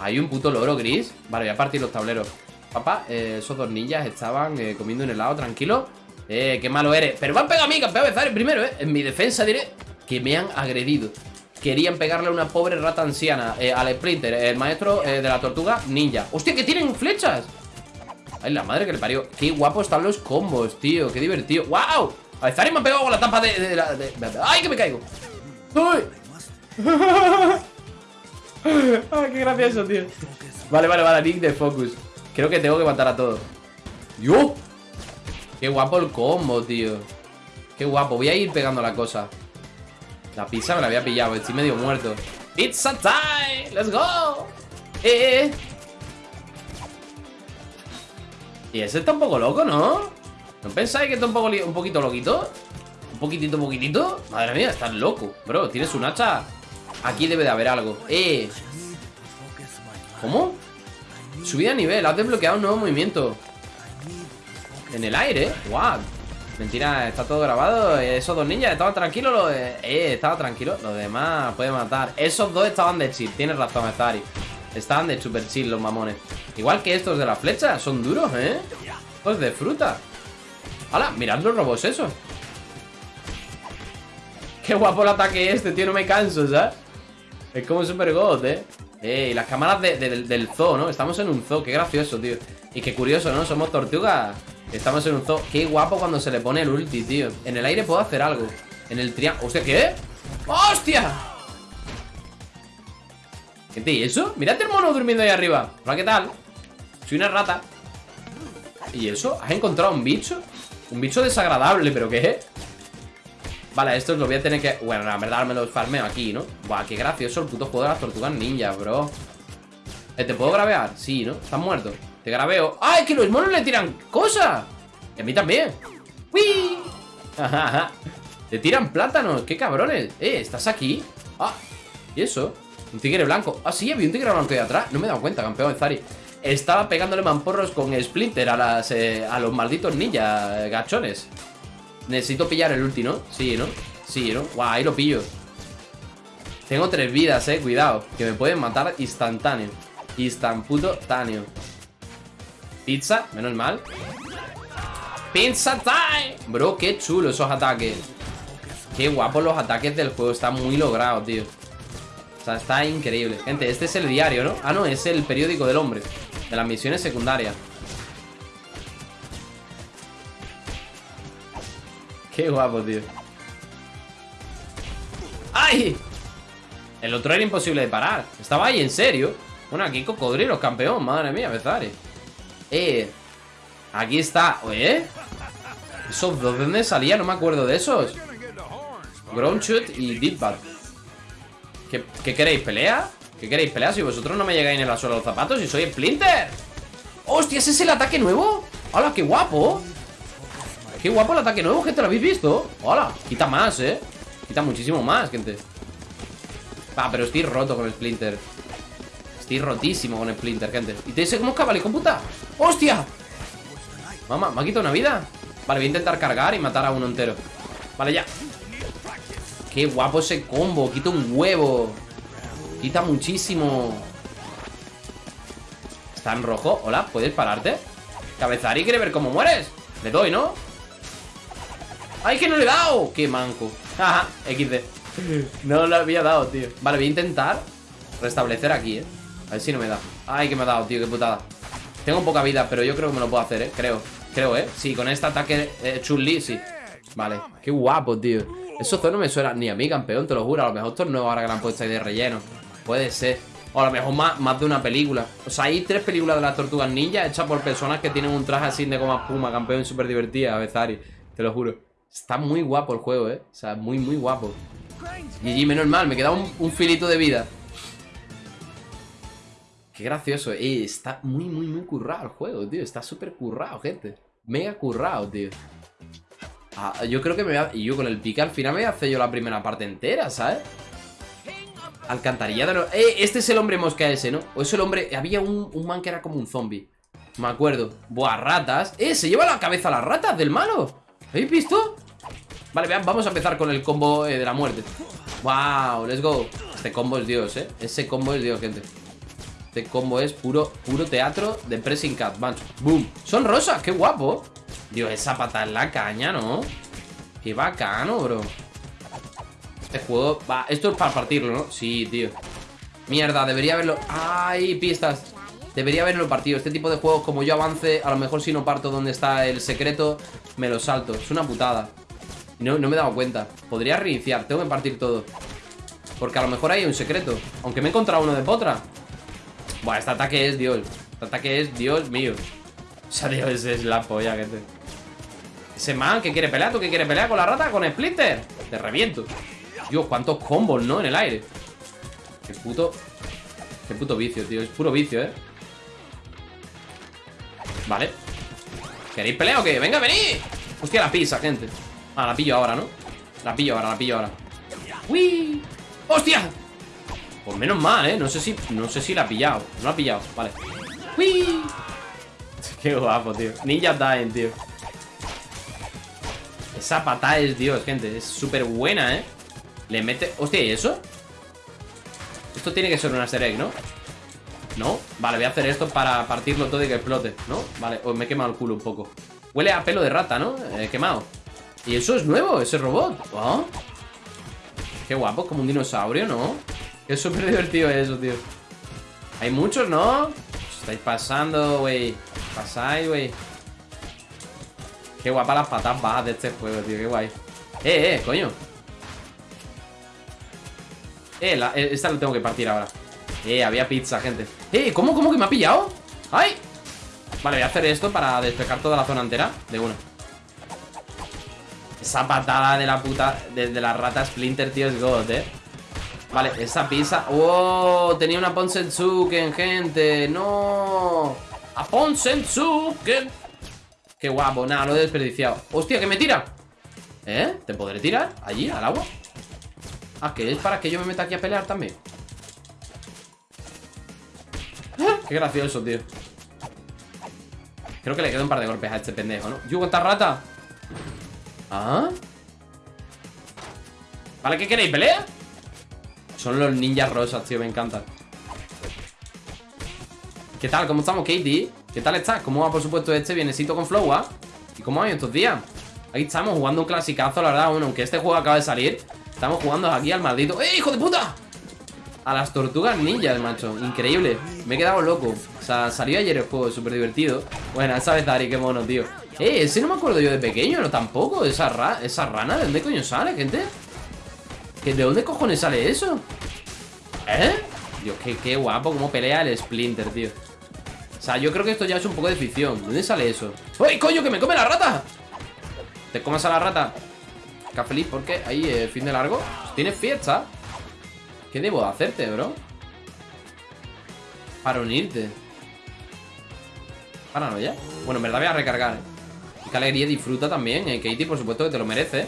Hay un puto loro gris. Vale, voy a partir los tableros. Papá, eh, esos dos ninjas estaban eh, comiendo un helado tranquilo. Eh, qué malo eres. Pero me han pegado a mí, campeón de primero, eh. En mi defensa diré que me han agredido. Querían pegarle a una pobre rata anciana. eh, al Splinter, el maestro eh, de la tortuga ninja. ¡Hostia, que tienen flechas! Ay, la madre que le parió. Qué guapo están los combos, tío. Qué divertido. ¡Wow! A Zares me ha pegado con la tapa de, de ¡Ay, que me caigo! ¡Uy! ¡Ay, [LAUGHS] qué gracioso, tío! Vale, vale, vale, Nick de Focus. Creo que tengo que matar a todos. ¡Yo! ¡Qué guapo el combo, tío! ¡Qué guapo! Voy a ir pegando la cosa. La pizza me la había pillado, estoy medio muerto. ¡Pizza time! ¡Let's go! ¡Eh! eh. Y ese está un poco loco, ¿no? ¿No pensáis que está un, poco un poquito loquito? ¿Un poquitito, poquitito? Madre mía, estás loco. Bro, tienes un hacha. Aquí debe de haber algo. ¡Eh! ¿Cómo? Subida de nivel, has desbloqueado un nuevo movimiento. En el aire, what? Mentira, está todo grabado. Esos dos ninjas estaban tranquilos. Los, eh, eh, estaba tranquilo. Los demás pueden matar. Esos dos estaban de chill. Tienes razón, Zari. Estaban de super chill los mamones. Igual que estos de la flecha. Son duros, ¿eh? Estos de fruta. ¡Hala! Mirad los robots esos. Qué guapo el ataque este, tío. No me canso, ¿sabes? Es como super god, ¿eh? Eh, y las cámaras de- de- del zoo, ¿no? Estamos en un zoo, qué gracioso, tío Y qué curioso, ¿no? Somos tortugas Estamos en un zoo Qué guapo cuando se le pone el ulti, tío En el aire puedo hacer algo En el triángulo ¿Hostia, qué? ¡Hostia! ¿Qué te y eso? Mirad el mono durmiendo ahí arriba Hola, ¿qué tal? Soy una rata ¿Y eso? ¿Has encontrado un bicho? Un bicho desagradable, ¿pero qué? Vale, estos los voy a tener que... Bueno, la verdad me los farmeo aquí, ¿no? Buah, qué gracioso el puto juego de las tortugas ninja, bro Eh, ¿Te puedo gravear? Sí, ¿no? Estás muerto Te graveo ¡Ay, que los monos le tiran cosas! Y a mí también ¡Uy! [LAUGHS] Te tiran plátanos, qué cabrones Eh, ¿estás aquí? Ah, ¿y eso? Un tigre blanco Ah, sí, había un tigre blanco ahí atrás No me he dado cuenta, campeón de Zari estaba pegándole mamporros con Splinter a, las, eh, a los malditos ninja eh, gachones. Necesito pillar el ulti, ¿no? Sí, ¿no? Sí, ¿no? Guau, ahí lo pillo. Tengo tres vidas, eh, cuidado. Que me pueden matar instantáneo. Instant puto táneo. Pizza, menos mal. Pizza time. Bro, qué chulo esos ataques. Qué guapos los ataques del juego. Está muy logrado, tío. O sea, está increíble. Gente, este es el diario, ¿no? Ah, no, es el periódico del hombre. De las misiones secundarias. Qué guapo, tío. ¡Ay! El otro era imposible de parar. Estaba ahí, en serio. Bueno, aquí cocodrilos, campeón. Madre mía, Bezari. Eh. Aquí está. ¿Eh? ¿Esos dos de dónde salía? No me acuerdo de esos. Groundshot y Deepbat. ¿Qué, ¿Qué queréis? ¿Pelea? ¿Qué queréis? ¿Pelea? Si vosotros no me llegáis en la suela los zapatos y soy Splinter. ¡Hostia! ¿Ese es el ataque nuevo? ¡Hala, qué guapo! Qué guapo el ataque nuevo, gente, ¿lo habéis visto? ¡Hala! Quita más, ¿eh? Quita muchísimo más, gente Va, pero estoy roto con Splinter Estoy rotísimo con Splinter, gente ¿Y te dice cómo es con puta? ¡Hostia! Mamá, ¿me ha quitado una vida? Vale, voy a intentar cargar y matar a uno entero Vale, ya Qué guapo ese combo Quita un huevo Quita muchísimo Está en rojo Hola, ¿puedes pararte? Cabezari quiere ver cómo mueres Le doy, ¿no? ¡Ay, que no le he dado! ¡Qué manco! Ajá, XD no lo había dado, tío Vale, voy a intentar restablecer aquí, eh A ver si no me da. Ay, que me ha dado, tío, qué putada. Tengo poca vida, pero yo creo que me lo puedo hacer, eh Creo, creo, eh Sí, con este ataque eh, Chun-Li, sí. Vale, qué guapo, tío. Eso no me suena ni a mí, campeón, te lo juro. A lo mejor esto es nuevo ahora que la han puesto ahí de relleno. Puede ser. O a lo mejor más, más de una película. O sea, hay tres películas de las tortugas ninja Hechas por personas que tienen un traje así de goma espuma Campeón súper divertida, Bezari Te lo juro. Está muy guapo el juego, eh O sea, muy, muy guapo. GG, menos mal, me queda un, filito de vida Qué gracioso, eh, está muy, muy, muy currado el juego, tío. Está súper currado, gente. Mega currado, tío. Ah, Yo creo que me voy a... Y yo con el pique al final me voy a hacer yo la primera parte entera, ¿sabes? Alcantarillado Eh, este es el hombre mosca ese, ¿no? O es el hombre... Había un, un man que era como un zombie. Me acuerdo. Buah, ratas. Eh, se lleva la cabeza a las ratas del malo. ¿Habéis visto? Vale, vean, vamos a empezar con el combo eh, de la muerte. Wow, let's go. Este combo es Dios, eh. Ese combo es Dios, gente Este combo es puro, puro teatro de pressing cat boom. Son rosas, qué guapo. Dios, esa pata en la caña, ¿no? Qué bacano, bro. Este juego, va, esto es para partirlo, ¿no? Sí, tío. Mierda, debería haberlo ¡Ay, pistas! Debería haberlo partido. Este tipo de juegos, como yo avance A lo mejor si no parto donde está el secreto Me lo salto, es una putada. No, no me he dado cuenta. Podría reiniciar, tengo que partir todo. Porque a lo mejor hay un secreto. Aunque me he encontrado uno de potra Buah, este ataque es Dios Este ataque es Dios mío O sea, Dios, es la polla, gente Ese man que quiere pelear ¿Tú que quiere pelear con la rata? ¿Con Splinter? Te reviento Dios, cuántos combos, ¿no? En el aire Qué puto Qué puto vicio, tío Es puro vicio, ¿eh? Vale ¿Queréis pelea o qué? ¡Venga, venid! Hostia, la pizza, gente Ah, la pillo ahora, ¿no? La pillo ahora, la pillo ahora ¡Uy! ¡Hostia! Pues menos mal, ¿eh? No sé si, no sé si la ha pillado No la ha pillado, vale ¡Uy! [LAUGHS] Qué guapo, tío Ninja Dying, tío Esa patada es Dios, gente Es súper buena, ¿eh? Le mete... Hostia, ¿y eso? Esto tiene que ser un easter egg, ¿no? ¿No? Vale, voy a hacer esto para partirlo todo y que explote ¿No? Vale, oh, me he quemado el culo un poco Huele a pelo de rata, ¿no? He quemado y eso es nuevo, ese robot ¿Oh? Qué guapo, como un dinosaurio, ¿no? Es súper [LAUGHS] divertido eso, tío. Hay muchos, ¿no? estáis pasando, güey. Pasáis, güey. Qué guapa las patas bajas de este juego, tío. Qué guay. Eh, eh, coño. Eh, la, eh, esta lo tengo que partir ahora. Eh, había pizza, gente. Eh, ¿cómo, cómo que me ha pillado? ¡Ay! Vale, voy a hacer esto para despejar toda la zona entera De uno esa patada de la puta de, la rata Splinter, tío, es God, eh Vale, esa pizza ¡Oh! Tenía una Ponsensuken, gente ¡No! ¡A Ponsensuken! ¡Qué guapo! Nada, lo he desperdiciado ¡Hostia, que me tira! ¿Eh? ¿Te podré tirar? ¿Allí? ¿Al agua? Ah, que es para que yo me meta aquí a pelear también ¡Ah! Qué gracioso, tío Creo que le queda un par de golpes a este pendejo, ¿no? ¿Yugo esta rata? ¿Ah? ¿Vale? ¿Qué queréis? ¿Pelea? Son los ninjas rosas, tío, me encantan ¿Qué tal? ¿Cómo estamos, Katie? ¿Qué tal estás? ¿Cómo va, por supuesto, este bienesito con Flow, ah? ¿Y cómo va estos días? Ahí estamos jugando un clasicazo, la verdad Bueno, aunque este juego acaba de salir Estamos jugando aquí al maldito ¡Eh, hijo de puta! A las tortugas ninjas, macho Increíble Me he quedado loco O sea, salió ayer el juego, súper divertido Bueno, esa vez Dari, qué mono, tío Eh, ese no me acuerdo yo de pequeño, no tampoco Esa, ra esa rana, ¿de dónde coño sale, gente? ¿Que ¿De dónde cojones sale eso? ¿Eh? Dios, qué, qué guapo cómo pelea el Splinter, tío O sea, yo creo que esto ya es un poco de ficción ¿Dónde sale eso? ¡Uy, coño, que me come la rata! ¿Te comas a la rata? Está feliz porque ahí, eh, fin de largo ¿Tienes fiesta? ¿Qué debo hacerte, bro? Para unirte Para no ya Bueno, en verdad voy a recargar. Y qué alegría disfruta también, eh Katie, por supuesto que te lo merece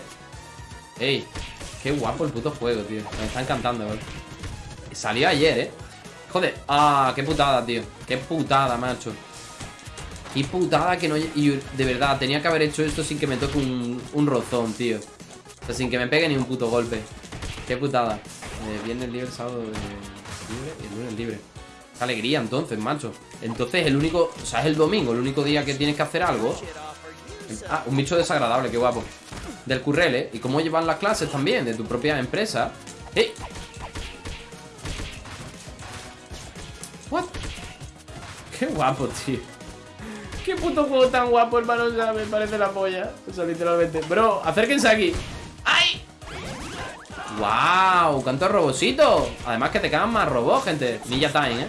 Ey, qué guapo el puto juego, tío. Me está encantando, bro. Salió ayer, eh. Joder, ah, qué putada, tío. Qué putada, macho. Qué putada que no... Y de verdad, tenía que haber hecho esto sin que me toque un, un rozón, tío. O sea, sin que me pegue ni un puto golpe. Qué putada. Eh, Viernes libre, sábado eh, libre el lunes libre. Qué alegría entonces, macho. Entonces el único... O sea, es el domingo El único día que tienes que hacer algo. Ah, un bicho desagradable, qué guapo Del currel, ¿eh? Y cómo llevan las clases también De tu propia empresa ¡Eh! ¿What? Qué guapo, tío Qué puto juego tan guapo, hermano O sea, me parece la polla O sea, literalmente Bro, acérquense aquí ¡Ay! ¡Wow! ¡Cuántos robositos! Además que te quedan más robots, gente Ninja Time, ¿eh?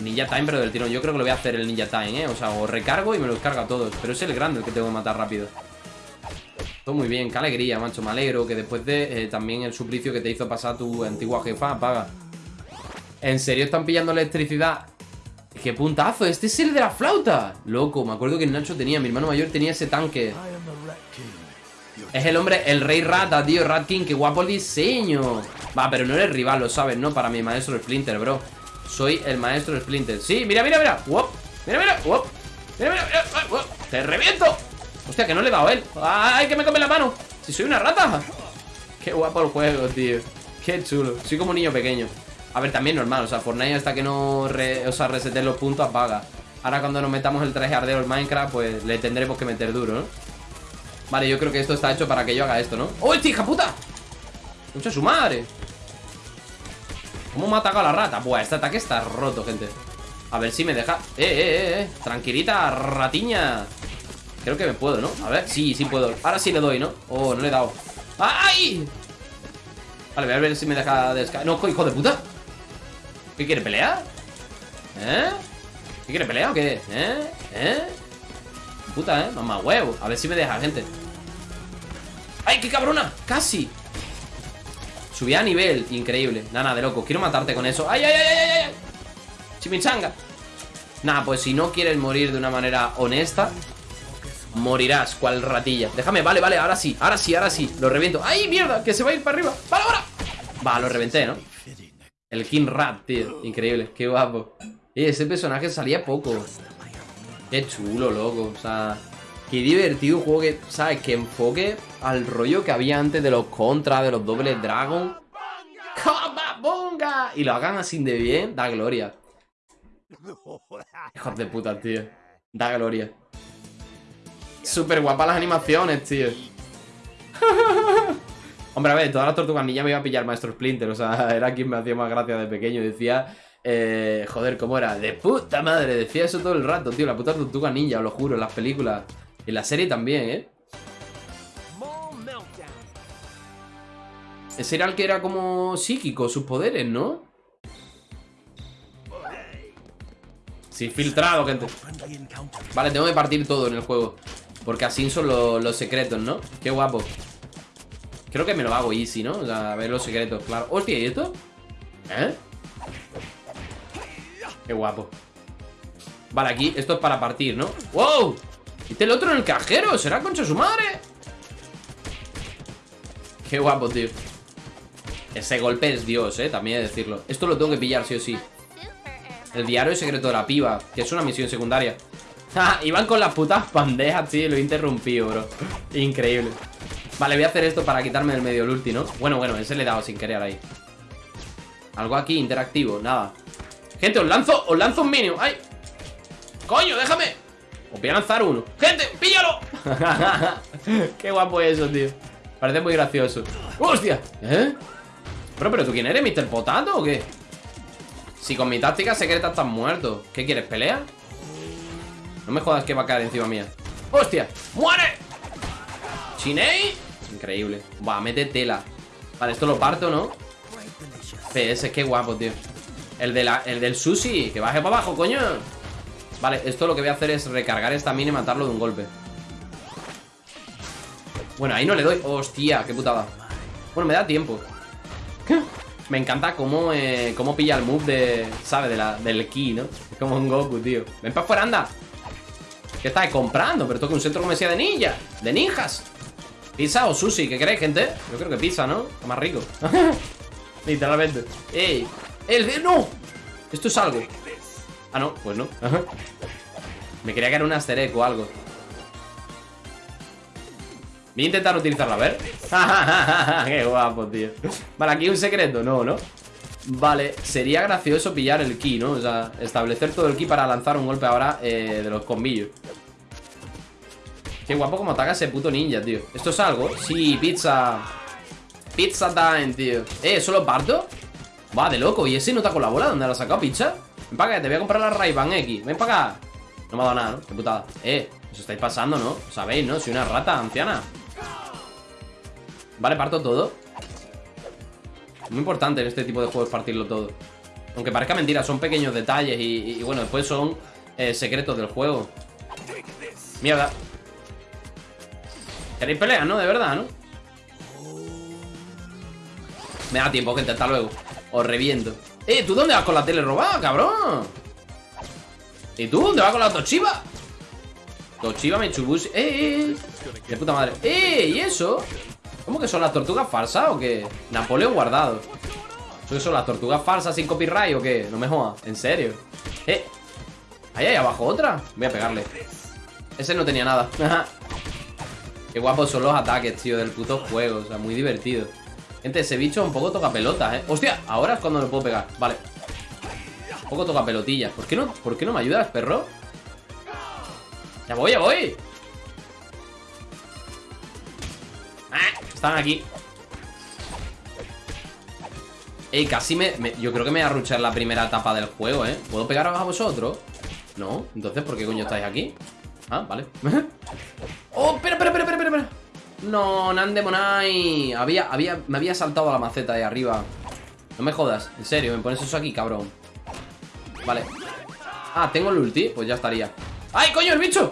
Ninja Time, pero del tirón Yo creo que lo voy a hacer el Ninja Time, ¿eh? O sea, o recargo y me los cargo a todos Pero es el grande el que tengo que matar rápido Todo muy bien, qué alegría, macho Me alegro que después de eh, también el suplicio que te hizo pasar tu antigua jefa Apaga ¿En serio están pillando electricidad? ¡Qué puntazo! ¡Este es el de la flauta! Loco, me acuerdo que Nacho tenía Mi hermano mayor tenía ese tanque Es el hombre, el rey rata, tío Rat King, qué guapo el diseño Va, pero no eres rival, lo sabes, ¿no? Para mi maestro Splinter, bro Soy el maestro Splinter Sí, mira, mira, mira ¡Wop! Mira, mira, ¡Wop! Mira, mira, mira ¡Wop! ¡Te reviento! Hostia, que no le he dado a él ¡Ay, que me come la mano! Si soy una rata Qué guapo el juego, tío Qué chulo Soy como un niño pequeño a ver, también normal, o sea, Fortnite hasta que no re, o los puntos apaga Ahora cuando nos metamos el traje ardeo en Minecraft, pues le tendremos que meter duro, ¿no? Vale, yo creo que esto está hecho para que yo haga esto, ¿no? ¡Oh, este hija puta! ¡Mucha su madre! ¿Cómo me ha atacado la rata? Buah, este ataque está roto, gente A ver si me deja... ¡Eh, eh, eh! eh. Tranquilita, ratiña Creo que me puedo, ¿no? A ver, sí, sí puedo Ahora sí le doy, ¿no? Oh, no le he dado ¡Ay! Vale, voy a ver si me deja descargar No, hijo de puta ¿Qué quiere pelear? ¿Eh? ¿Qué quiere pelear o qué? ¿Eh? ¿Eh? Puta, ¿eh? Mamá huevo A ver si me deja, gente ¡Ay, qué cabrona! ¡Casi! Subí a nivel, increíble Nada, de loco, quiero matarte con eso ¡Ay, ay, ay, ay, ay! ¡Chimichanga! Nada, pues si no quieres morir de una manera honesta Morirás, cual ratilla. Déjame, vale, vale, ahora sí, ahora sí, ahora sí. Lo reviento. ¡Ay, mierda! Que se va a ir para arriba. ¡Vale, ahora! Va, lo reventé, ¿no? El King Rat, tío. Increíble, qué guapo. Y ese personaje salía poco. Qué chulo, loco. O sea, qué divertido un juego que, ¿sabes? Que enfoque al rollo que había antes de los Contra, de los Doble Dragon. ¡Cababonga! Y lo hagan así de bien, da gloria. [LAUGHS] Hijos de puta, tío. Da gloria Súper guapas las animaciones, tío [LAUGHS] Hombre, a ver, todas las tortugas niñas me iba a pillar Maestro Splinter O sea, [LAUGHS] era quien me hacía más gracia de pequeño Decía, eh, joder, ¿cómo era? De puta madre, decía eso todo el rato, tío La puta tortuga ninja, os lo juro, en las películas En la serie también, ¿eh? Ese era el que era como psíquico, sus poderes, ¿no? Sí, filtrado, gente Vale, tengo que partir todo en el juego Porque así son los, secretos, ¿no? Qué guapo Creo que me lo hago easy, ¿no? O sea, a ver los secretos, claro Hostia, ¿y esto? ¿Eh? Qué guapo Vale, aquí, esto es para partir, ¿no? ¡Wow! ¿Este el otro en el cajero? ¿Será concha su madre? Qué guapo, tío Ese golpe es Dios, ¿eh? También de decirlo Esto lo tengo que pillar, sí o sí El diario secreto de la piba Que es una misión secundaria [LAUGHS] iban con las putas bandejas, tío, lo he interrumpido, bro Increíble Vale, voy a hacer esto para quitarme del medio el ulti, ¿no? Bueno, bueno, ese le he dado sin querer ahí Algo aquí interactivo, nada Gente, os lanzo, os lanzo un minion ¡Ay! ¡Coño, déjame! Os voy a lanzar uno ¡Gente, píllalo! [LAUGHS] Qué guapo es eso, tío Parece muy gracioso ¡Hostia! ¿Eh? Bro, ¿pero tú quién eres? ¿Mr. Potato o qué? Si con mi táctica secreta estás muerto ¿Qué quieres? ¿Pelea? No me jodas que va a caer encima mía. ¡Hostia! ¡Muere! ¿Chinei? Increíble. Va, mete tela. Vale, esto lo parto, ¿no? PS, qué guapo, tío. El, el del sushi Que baje para abajo, coño. Vale, esto lo que voy a hacer es recargar esta mina y matarlo de un golpe. Bueno, ahí no le doy. Hostia, qué putada Bueno, me da tiempo. Me encanta cómo, eh, cómo pilla el move de... ¿Sabes? De la, del ki, ¿no? Como un Goku, tío. Ven para afuera, anda ¿Qué estás comprando? Pero esto que un centro comercial de ninja De ninjas ¿Pizza o sushi? ¿Qué crees, gente? Yo creo que pizza, ¿no? Está más rico [LAUGHS] Literalmente ¡Ey! ¡El de... ¡No! Esto es algo Ah, no, pues no Me quería que era un aster o algo Voy a intentar utilizarla, a ver [LAUGHS] Qué guapo, tío Vale, aquí hay un secreto, no, ¿no? Vale, sería gracioso pillar el ki, ¿no? O sea, establecer todo el ki para lanzar un golpe ahora eh, de los combillos Qué guapo como ataca ese puto ninja, tío ¿Esto es algo? Sí, pizza Pizza time, tío Eh, ¿solo parto? Va, de loco ¿Y ese no está con la bola? ¿Dónde la ha sacado, pizza? Ven para acá, te voy a comprar la ray X Ven para acá No me ha dado nada, ¿no? Qué putada Eh, os estáis pasando, ¿no? Sabéis, ¿no? Soy una rata anciana Vale, parto todo Muy importante en este tipo de juegos partirlo todo Aunque parezca mentira, son pequeños detalles Y, bueno, después son eh, secretos del juego Mierda ¿Queréis pelear, no? De verdad, ¿no? Me da tiempo, gente, hasta luego Os reviento Eh, ¿tú dónde vas con la tele robada, cabrón? ¿Y tú dónde vas con la Toshiba? Toshiba Mitsubishi ¡Eh, eh, eh! De puta madre ¡Eh! ¿Y eso? ¿Cómo que son las tortugas falsas o qué? Napoleón guardado ¿Eso son las tortugas falsas sin copyright o qué? No me jodas, ¿en serio? ¡Eh! Ahí abajo otra Voy a pegarle Ese no tenía nada [LAUGHS] Qué guapos son los ataques, tío, del puto juego O sea, muy divertido Gente, ese bicho un poco toca pelota, ¿eh? ¡Hostia! Ahora es cuando lo puedo pegar Vale Un poco toca pelotilla ¿Por qué no, ¿por qué no me ayudas, perro? ¡Ya voy, ya voy! Están aquí Ey, casi me, Yo creo que me voy a ruchar la primera etapa del juego, ¿eh? ¿Puedo pegaros a vosotros? No, entonces, ¿por qué coño estáis aquí? Ah, vale [LAUGHS] ¡Oh, espera, espera, espera, espera, espera! No, Nandemonai había, había, Me había saltado a la maceta de arriba No me jodas, en serio, me pones eso aquí, cabrón Vale Ah, tengo el ulti, pues ya estaría ¡Ay, coño, el bicho!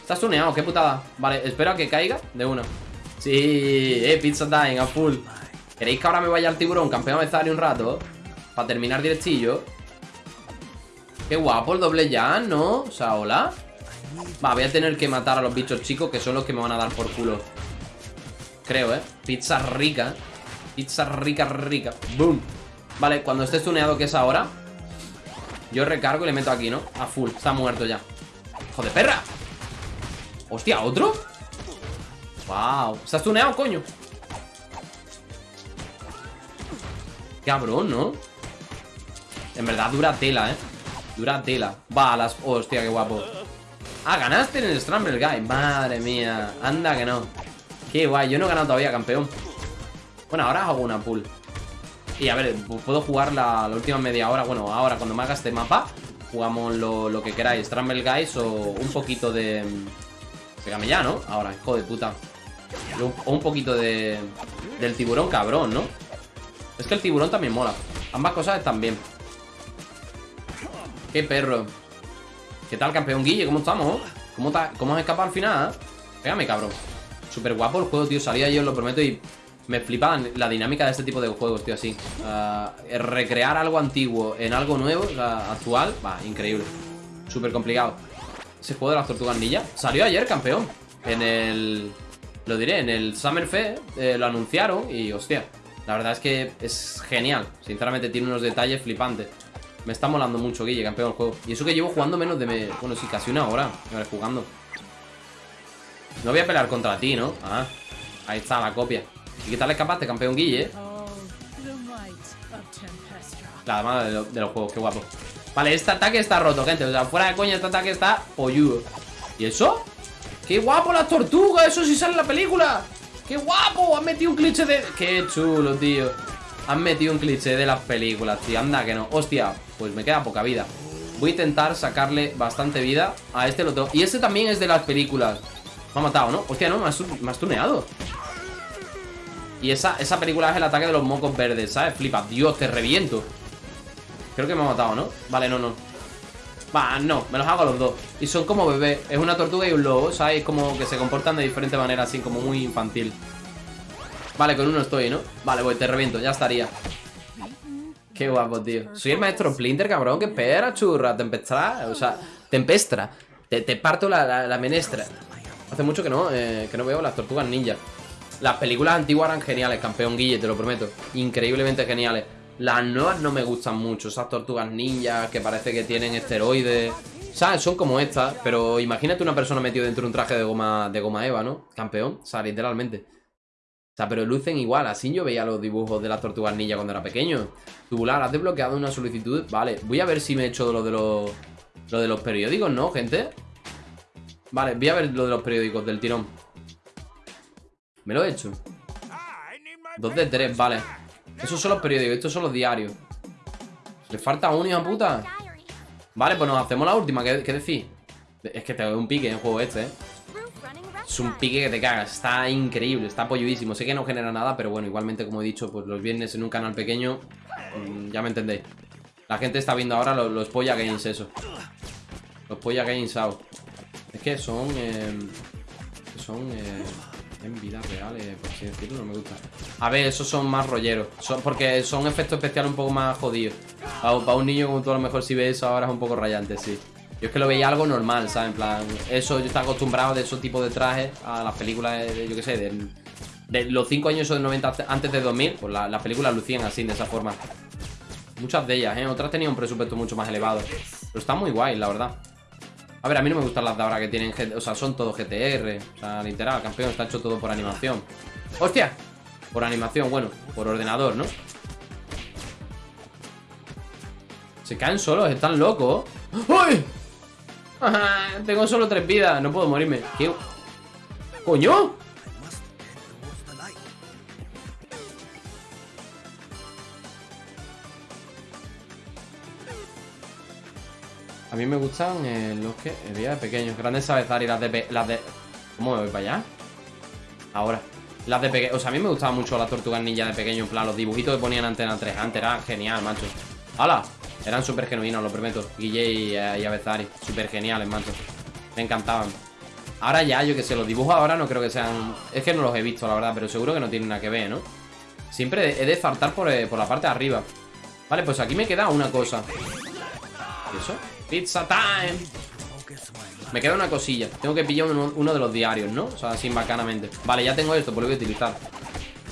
Está stuneado, qué putada Vale, espero a que caiga de una Sí, eh, pizza time, a full ¿Queréis que ahora me vaya al tiburón, campeón de un rato? Para terminar directillo Qué guapo el doble ya, ¿no? O sea, hola Va, voy a tener que matar a los bichos chicos Que son los que me van a dar por culo Creo, ¿eh? Pizza rica Pizza rica, rica Boom Vale, cuando esté stuneado, que es ahora Yo recargo y le meto aquí, ¿no? A full, está muerto ya ¡Joder, perra! ¡Hostia, otro! ¡Wow! ¿Está stuneado, coño? Cabrón, ¿no? En verdad dura tela, ¿eh? Dura tela. Va, las... Hostia, qué guapo. Ah, ganaste en el Scramble Guy. Madre mía, anda que no. Qué guay, yo no he ganado todavía, campeón. Bueno, ahora hago una pool. Y a ver, puedo jugar la, última media hora. Bueno, ahora cuando me haga este mapa Jugamos lo, que queráis. Scramble Guys o un poquito de... Pégame ya, ¿no? Ahora, hijo de puta O un poquito de... Del tiburón cabrón, ¿no? Es que el tiburón también mola Ambas cosas están bien Qué perro ¿Qué tal, campeón Guille? ¿Cómo estamos? ¿Cómo, cómo has escapado al final? Pégame, cabrón Súper guapo el juego, tío Salía yo, lo prometo Y me flipa la dinámica de este tipo de juegos, tío, así uh, Recrear algo antiguo en algo nuevo, actual Va, increíble Súper complicado Ese juego de las tortugas Salió ayer, campeón En el... Lo diré, en el Summer Fest eh, Lo anunciaron y, hostia La verdad es que es genial Sinceramente tiene unos detalles flipantes Me está molando mucho, Guille, campeón el juego. Y eso que llevo jugando menos de... Me... Bueno, sí, casi una hora. Ver, jugando. No voy a pelear contra ti, ¿no? Ah, ahí está la copia. ¿Y qué tal escapaste, campeón Guille? La dama de, lo- de los juegos, qué guapo. Vale, este ataque está roto, gente. O sea, fuera de coña, este ataque está polludo. ¿Y eso? ¡Qué guapo las tortugas! ¡Eso sí sale en la película! ¡Qué guapo! Han metido un cliché de... ¡Qué chulo, tío! Han metido un cliché de las películas, tío. Anda que no. Hostia, pues me queda poca vida. Voy a intentar sacarle bastante vida a este tengo. Y este también es de las películas. Me ha matado, ¿no? Hostia, no, me has tuneado. Y esa, esa película es el ataque de los mocos verdes, ¿sabes? Flipa, Dios, te reviento Creo que me ha matado, ¿no? Vale, no, no Va, no, me los hago los dos Y son como bebés, es una tortuga y un lobo ¿Sabes? Como que se comportan de diferente manera Así como muy infantil Vale, con uno estoy, ¿no? Vale, pues te reviento, ya estaría Qué guapo, tío Soy el maestro Splinter, cabrón Que espera, churra, tempestra O sea, tempestra Te, te parto la, la- la menestra Hace mucho que no, eh, que no veo las tortugas ninja las películas antiguas eran geniales, campeón Guille, te lo prometo. Increíblemente geniales. Las nuevas no me gustan mucho. Esas tortugas ninjas que parece que tienen esteroides. ¿Sabes? Son como estas. Pero imagínate una persona metida dentro de un traje de goma, de goma Eva, ¿no? Campeón. O sea, literalmente. O sea, pero lucen igual. Así yo veía los dibujos de las tortugas ninja cuando era pequeño. Tubular, has desbloqueado una solicitud. Vale, voy a ver si me he hecho lo de los. Lo de los periódicos, ¿no, gente? Vale, voy a ver lo de los periódicos del tirón. Me lo he hecho. Dos de tres, vale. Esos son los periódicos, estos son los diarios. ¿Le falta uno, hija puta? Vale, pues nos hacemos la última, ¿qué, qué decís? Es que te doy un pique en juego este, ¿eh? Es un pique que te cagas, está increíble, está polluísimo. Sé que no genera nada, pero bueno, igualmente, como he dicho, pues los viernes en un canal pequeño, mm, ya me entendéis. La gente está viendo ahora los, los Polla Games, eso. Los Polla Games out. Es que son. eh, son. eh, en vida real, eh, por así decirlo, no me gusta. A ver, esos son más rolleros. Son, porque son efectos especiales un poco más jodidos. Para, un niño como tú, a lo mejor si ves eso ahora es un poco rayante, sí. Yo es que lo veía algo normal, ¿sabes? En plan, eso yo estaba acostumbrado de esos tipos de trajes a las películas, de, de- yo qué sé, del- de, los 5 años esos de 90 hasta- antes de 2000, pues la- las películas lucían así, de esa forma. Muchas de ellas, ¿eh? Otras tenían un presupuesto mucho más elevado. Pero está muy guay, la verdad. A ver, a mí no me gustan las de ahora que tienen, o sea, son todo GTR. O sea, literal, campeón, está hecho todo por animación. ¡Hostia! Por animación, bueno, por ordenador, ¿no? Se caen solos, están locos. ¡Uy! [LAUGHS] Tengo solo tres vidas, no puedo morirme. ¿Qué? ¿Coño? A mí me gustan eh, los que veía de pequeños. Grandes Sabezar y las de... Las de... ¿Cómo me voy para allá? Ahora. Las de pequeño. O sea, a mí me gustaban mucho las tortugas ninja de pequeño. En plan, los dibujitos que ponían Antena 3. Antes era genial, macho. ¡Hala! Eran súper genuinos, lo prometo. Guille y, eh, Avezari. Súper geniales, macho. Me encantaban. Ahora ya, yo que sé, los dibujos ahora no creo que sean... Es que no los he visto, la verdad, pero seguro que no tienen nada que ver, ¿no? Siempre he de saltar por, eh, por la parte de arriba. Vale, pues aquí me queda una cosa. ¿Y eso? Pizza time. Me queda una cosilla. Tengo que pillar uno, de los diarios, ¿no? O sea, así bacanamente. Vale, ya tengo esto, pues lo voy a utilizar.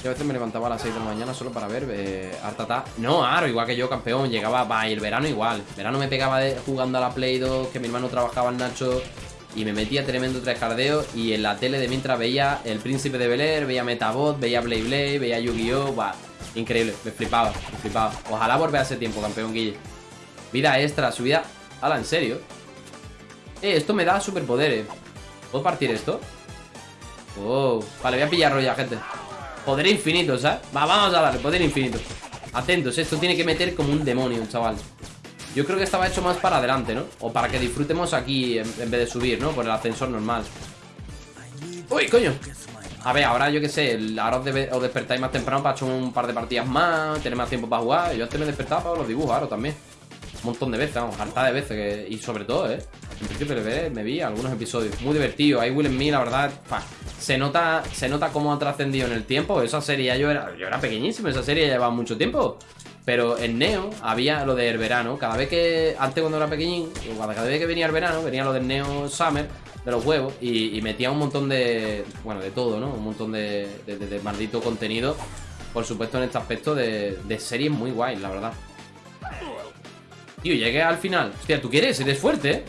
Yo a veces me levantaba a las 6 de la mañana solo para ver eh, Artata. No, Aro, igual que yo, campeón. Llegaba, va, y el verano igual. Verano me pegaba jugando a la Play 2, que mi hermano trabajaba en Nacho. Y me metía tremendo trescardeo. Y en la tele de mientras veía El Príncipe de Bel Air, veía Metabot, veía Blade Blade, veía Yu-Gi-Oh! Increíble, me flipaba, me flipaba. Ojalá volver a ese tiempo, campeón Guille. Vida extra, subida. Ala, ¿en serio? Eh, esto me da superpoderes. ¿Puedo partir esto? Oh, vale, voy a pillarlo ya, gente. Poder infinito, ¿sabes? Va, vamos a darle, poder infinito. Atentos, esto tiene que meter como un demonio, chaval. Yo creo que estaba hecho más para adelante, ¿no? O para que disfrutemos aquí en, vez de subir, ¿no? Por el ascensor normal. ¡Uy, coño! A ver, ahora yo qué sé, ahora os despertáis más temprano para echar un par de partidas más, tener más tiempo para jugar. Yo antes me despertaba para los dibujos, ahora también. Un montón de veces, vamos, harta de veces. que- y sobre todo, ¿eh? En principio me, me vi algunos episodios. Muy divertido. Ahí Will Smith, la verdad, se nota se nota cómo ha trascendido en el tiempo. Esa serie, ya yo era, yo era pequeñísimo, esa serie ya llevaba mucho tiempo. Pero en Neo había lo del verano. Cada vez que, antes cuando era pequeñín, cada vez que venía el verano, venía lo del Neo Summer, de los huevos, y, metía un montón de, bueno, de todo, ¿no? Un montón de, de- de- de maldito contenido. Por supuesto, en este aspecto de, de series muy guays, la verdad. Tío, llegué al final Hostia, ¿tú quieres? Eres fuerte, ¿eh?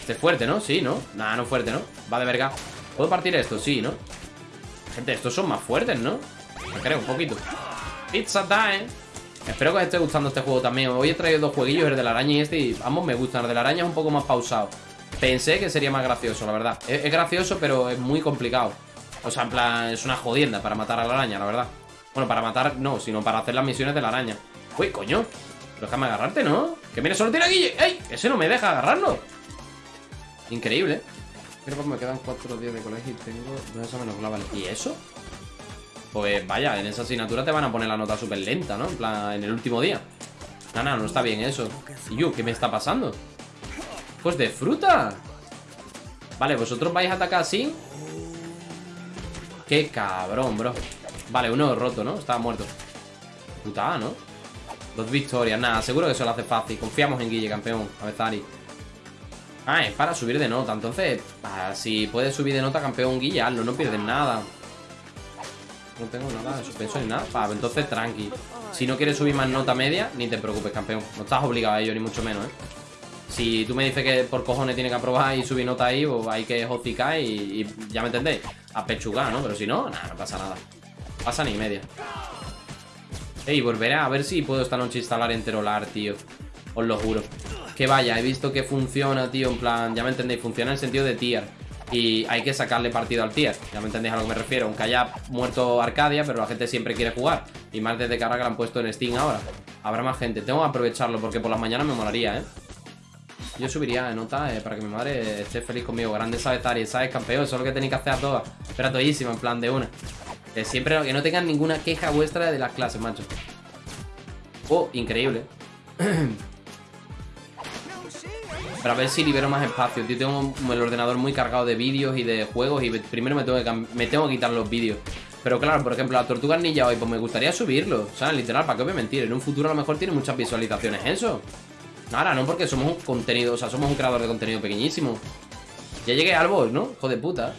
Este es fuerte, ¿no? Sí, ¿no? Nada, no fuerte, ¿no? Va de verga ¿Puedo partir esto? Sí, ¿no? Gente, estos son más fuertes, ¿no? Me creo, un poquito Pizza time Espero que os esté gustando este juego también Hoy he traído dos jueguillos, el de la araña y este Y ambos me gustan El de la araña es un poco más pausado Pensé que sería más gracioso, la verdad Es, es gracioso, pero es muy complicado O sea, en plan, es una jodienda para matar a la araña, la verdad Bueno, para matar, no, sino para hacer las misiones de la araña Uy, coño Déjame agarrarte, ¿no? Que viene solo tira Guille ¡Ey! Ese no me deja agarrarlo Increíble Pero pues me quedan cuatro días de colegio y tengo dos exámenes globales ¿Y eso? Pues vaya, en esa asignatura te van a poner la nota súper lenta, ¿no? En plan, en el último día No, no, no está bien eso ¿Y yo? ¿Qué me está pasando? Pues de fruta Vale, vosotros vais a atacar así Qué cabrón, bro Vale, uno roto, ¿no? Estaba muerto Putada, ¿no? Dos victorias, nada, seguro que eso lo hace fácil Confiamos en Guille, campeón, a ver, Zari Ah, es para subir de nota Entonces, si puedes subir de nota, campeón Guille, hazlo, no pierdes nada No tengo nada de suspenso ni nada entonces tranqui Si no quieres subir más nota media, ni te preocupes, campeón No estás obligado a ello, ni mucho menos, ¿eh? Si tú me dices que por cojones tiene que aprobar y subir nota ahí, pues hay que hocicar y, y ya me entendéis, a pechugar, ¿no? Pero si no, nada, no pasa nada. Pasa ni media. Ey, volveré a ver si puedo esta noche instalar Enterolar, tío. Os lo juro. Que vaya, he visto que funciona, tío, en plan, ya me entendéis, funciona en el sentido de tier. Y hay que sacarle partido al tier. Ya me entendéis a lo que me refiero. Aunque haya muerto Arcadia, pero la gente siempre quiere jugar. Y más desde que ahora que la han puesto en Steam ahora. Habrá más gente. Tengo que aprovecharlo porque por las mañanas me molaría, ¿eh? Yo subiría de nota eh, para que mi madre esté feliz conmigo. Grande sabes, Tari, sabes, campeón. Eso es lo que tenéis que hacer a todas. Espera todísima, en plan de una. Que siempre que no tengan ninguna queja vuestra de las clases, macho. Oh, increíble. [CLEARS THROAT] Pero a ver si libero más espacio. Tío, tengo el ordenador muy cargado de vídeos y de juegos. Y primero me tengo que, me tengo que quitar los vídeos. Pero claro, por ejemplo, la tortuga ninja hoy, pues me gustaría subirlo. O sea, literal, ¿para qué voy a mentir? En un futuro a lo mejor tiene muchas visualizaciones eso. Ahora, no porque somos un contenido, o sea, somos un creador de contenido pequeñísimo. Ya llegué al boss, ¿no? Hijo de puta.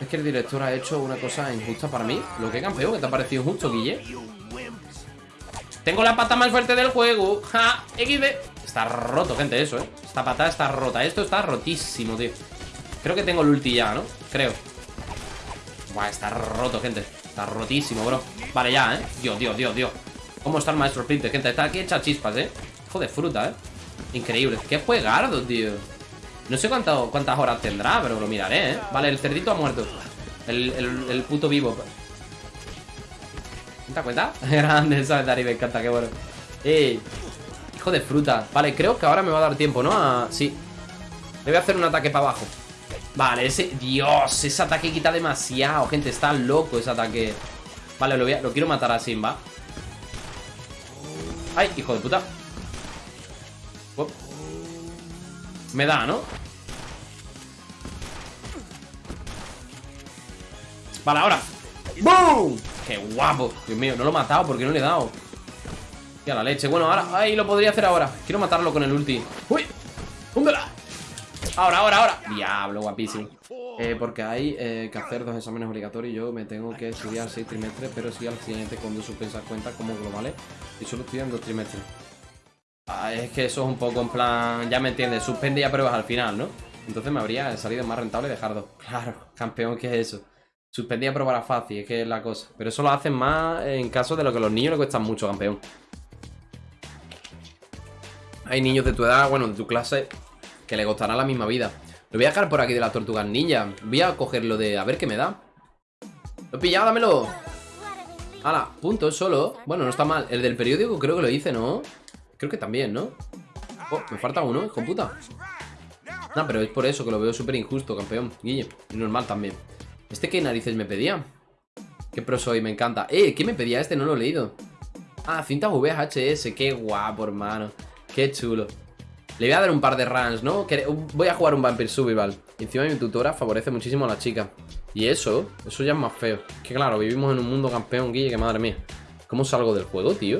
Es que el director ha hecho una cosa injusta para mí. Lo que campeón, que te ha parecido injusto, Guille. Tengo la pata más fuerte del juego. Ja, XD. Está roto, gente, eso, ¿eh? Esta patada está rota. Esto está rotísimo, tío. Creo que tengo el ulti ya, ¿no? Creo. Buah, está roto, gente. Está rotísimo, bro. Vale, ya, ¿eh? Dios, Dios, Dios, Dios. ¿Cómo está el maestro Splinter, gente? Está aquí hecha chispas, ¿eh? Hijo de fruta, ¿eh? Increíble. Qué juegardo, tío. No sé cuánto- cuántas horas tendrá, pero lo miraré, ¿eh? Vale, el cerdito ha muerto. El, el- puto vivo. ¿Te das cuenta? [LAUGHS] Grande, ¿sabes? Dari, me encanta, qué bueno. ¡Ey! Hijo de fruta. Vale, creo que ahora me va a dar tiempo, ¿no? Sí. Le voy a hacer un ataque para abajo. Vale, ese... Dios, ese ataque quita demasiado, gente. Está loco ese ataque. Vale, lo, voy lo quiero matar a Simba. ¡Ay, hijo de puta! Me da, ¿no? Vale, ahora ¡Boom! ¡Qué guapo! Dios mío, no lo he matado porque no le he dado ¡Qué a la leche! Bueno, ahora, ¡ay! Lo podría hacer ahora Quiero matarlo con el ulti ¡Uy! ¡Húndela! Ahora, ahora, ahora Diablo, guapísimo eh, Porque hay eh, que hacer dos exámenes obligatorios Yo me tengo que estudiar seis trimestres Pero sí al siguiente con dos suspensas cuenta como globales Y solo estudian dos trimestres Ah, es que eso es un poco en plan, ya me entiendes, suspende y apruebas al final, ¿no? Entonces me habría salido más rentable dejar dos. [LAUGHS] Claro, campeón, ¿qué es eso? Suspendí y aprobará fácil, es que es la cosa. Pero eso lo hacen más en caso de lo que a los niños les cuestan mucho, campeón. Hay niños de tu edad, bueno, de tu clase, que le costará la misma vida. Lo voy a dejar por aquí de las tortugas ninja. Voy a cogerlo de a ver qué me da. Lo he pillado, dámelo. Hala, punto, solo. Bueno, no está mal. El del periódico creo que lo hice, ¿no? Creo que también, ¿no? Oh, me falta uno, hijo puta. No, pero es por eso que lo veo súper injusto, campeón. Guille, y normal también. ¿Este qué narices me pedía? Qué pro soy, me encanta. Eh, ¿qué me pedía este? No lo he leído. Ah, cinta VHS, qué guapo, hermano. Qué chulo. Le voy a dar un par de runs, ¿no? Voy a jugar un Vampire Survival. Encima mi tutora favorece muchísimo a la chica. Y eso, eso ya es más feo. Que claro, vivimos en un mundo campeón, Guille, que madre mía. ¿Cómo salgo del juego, tío?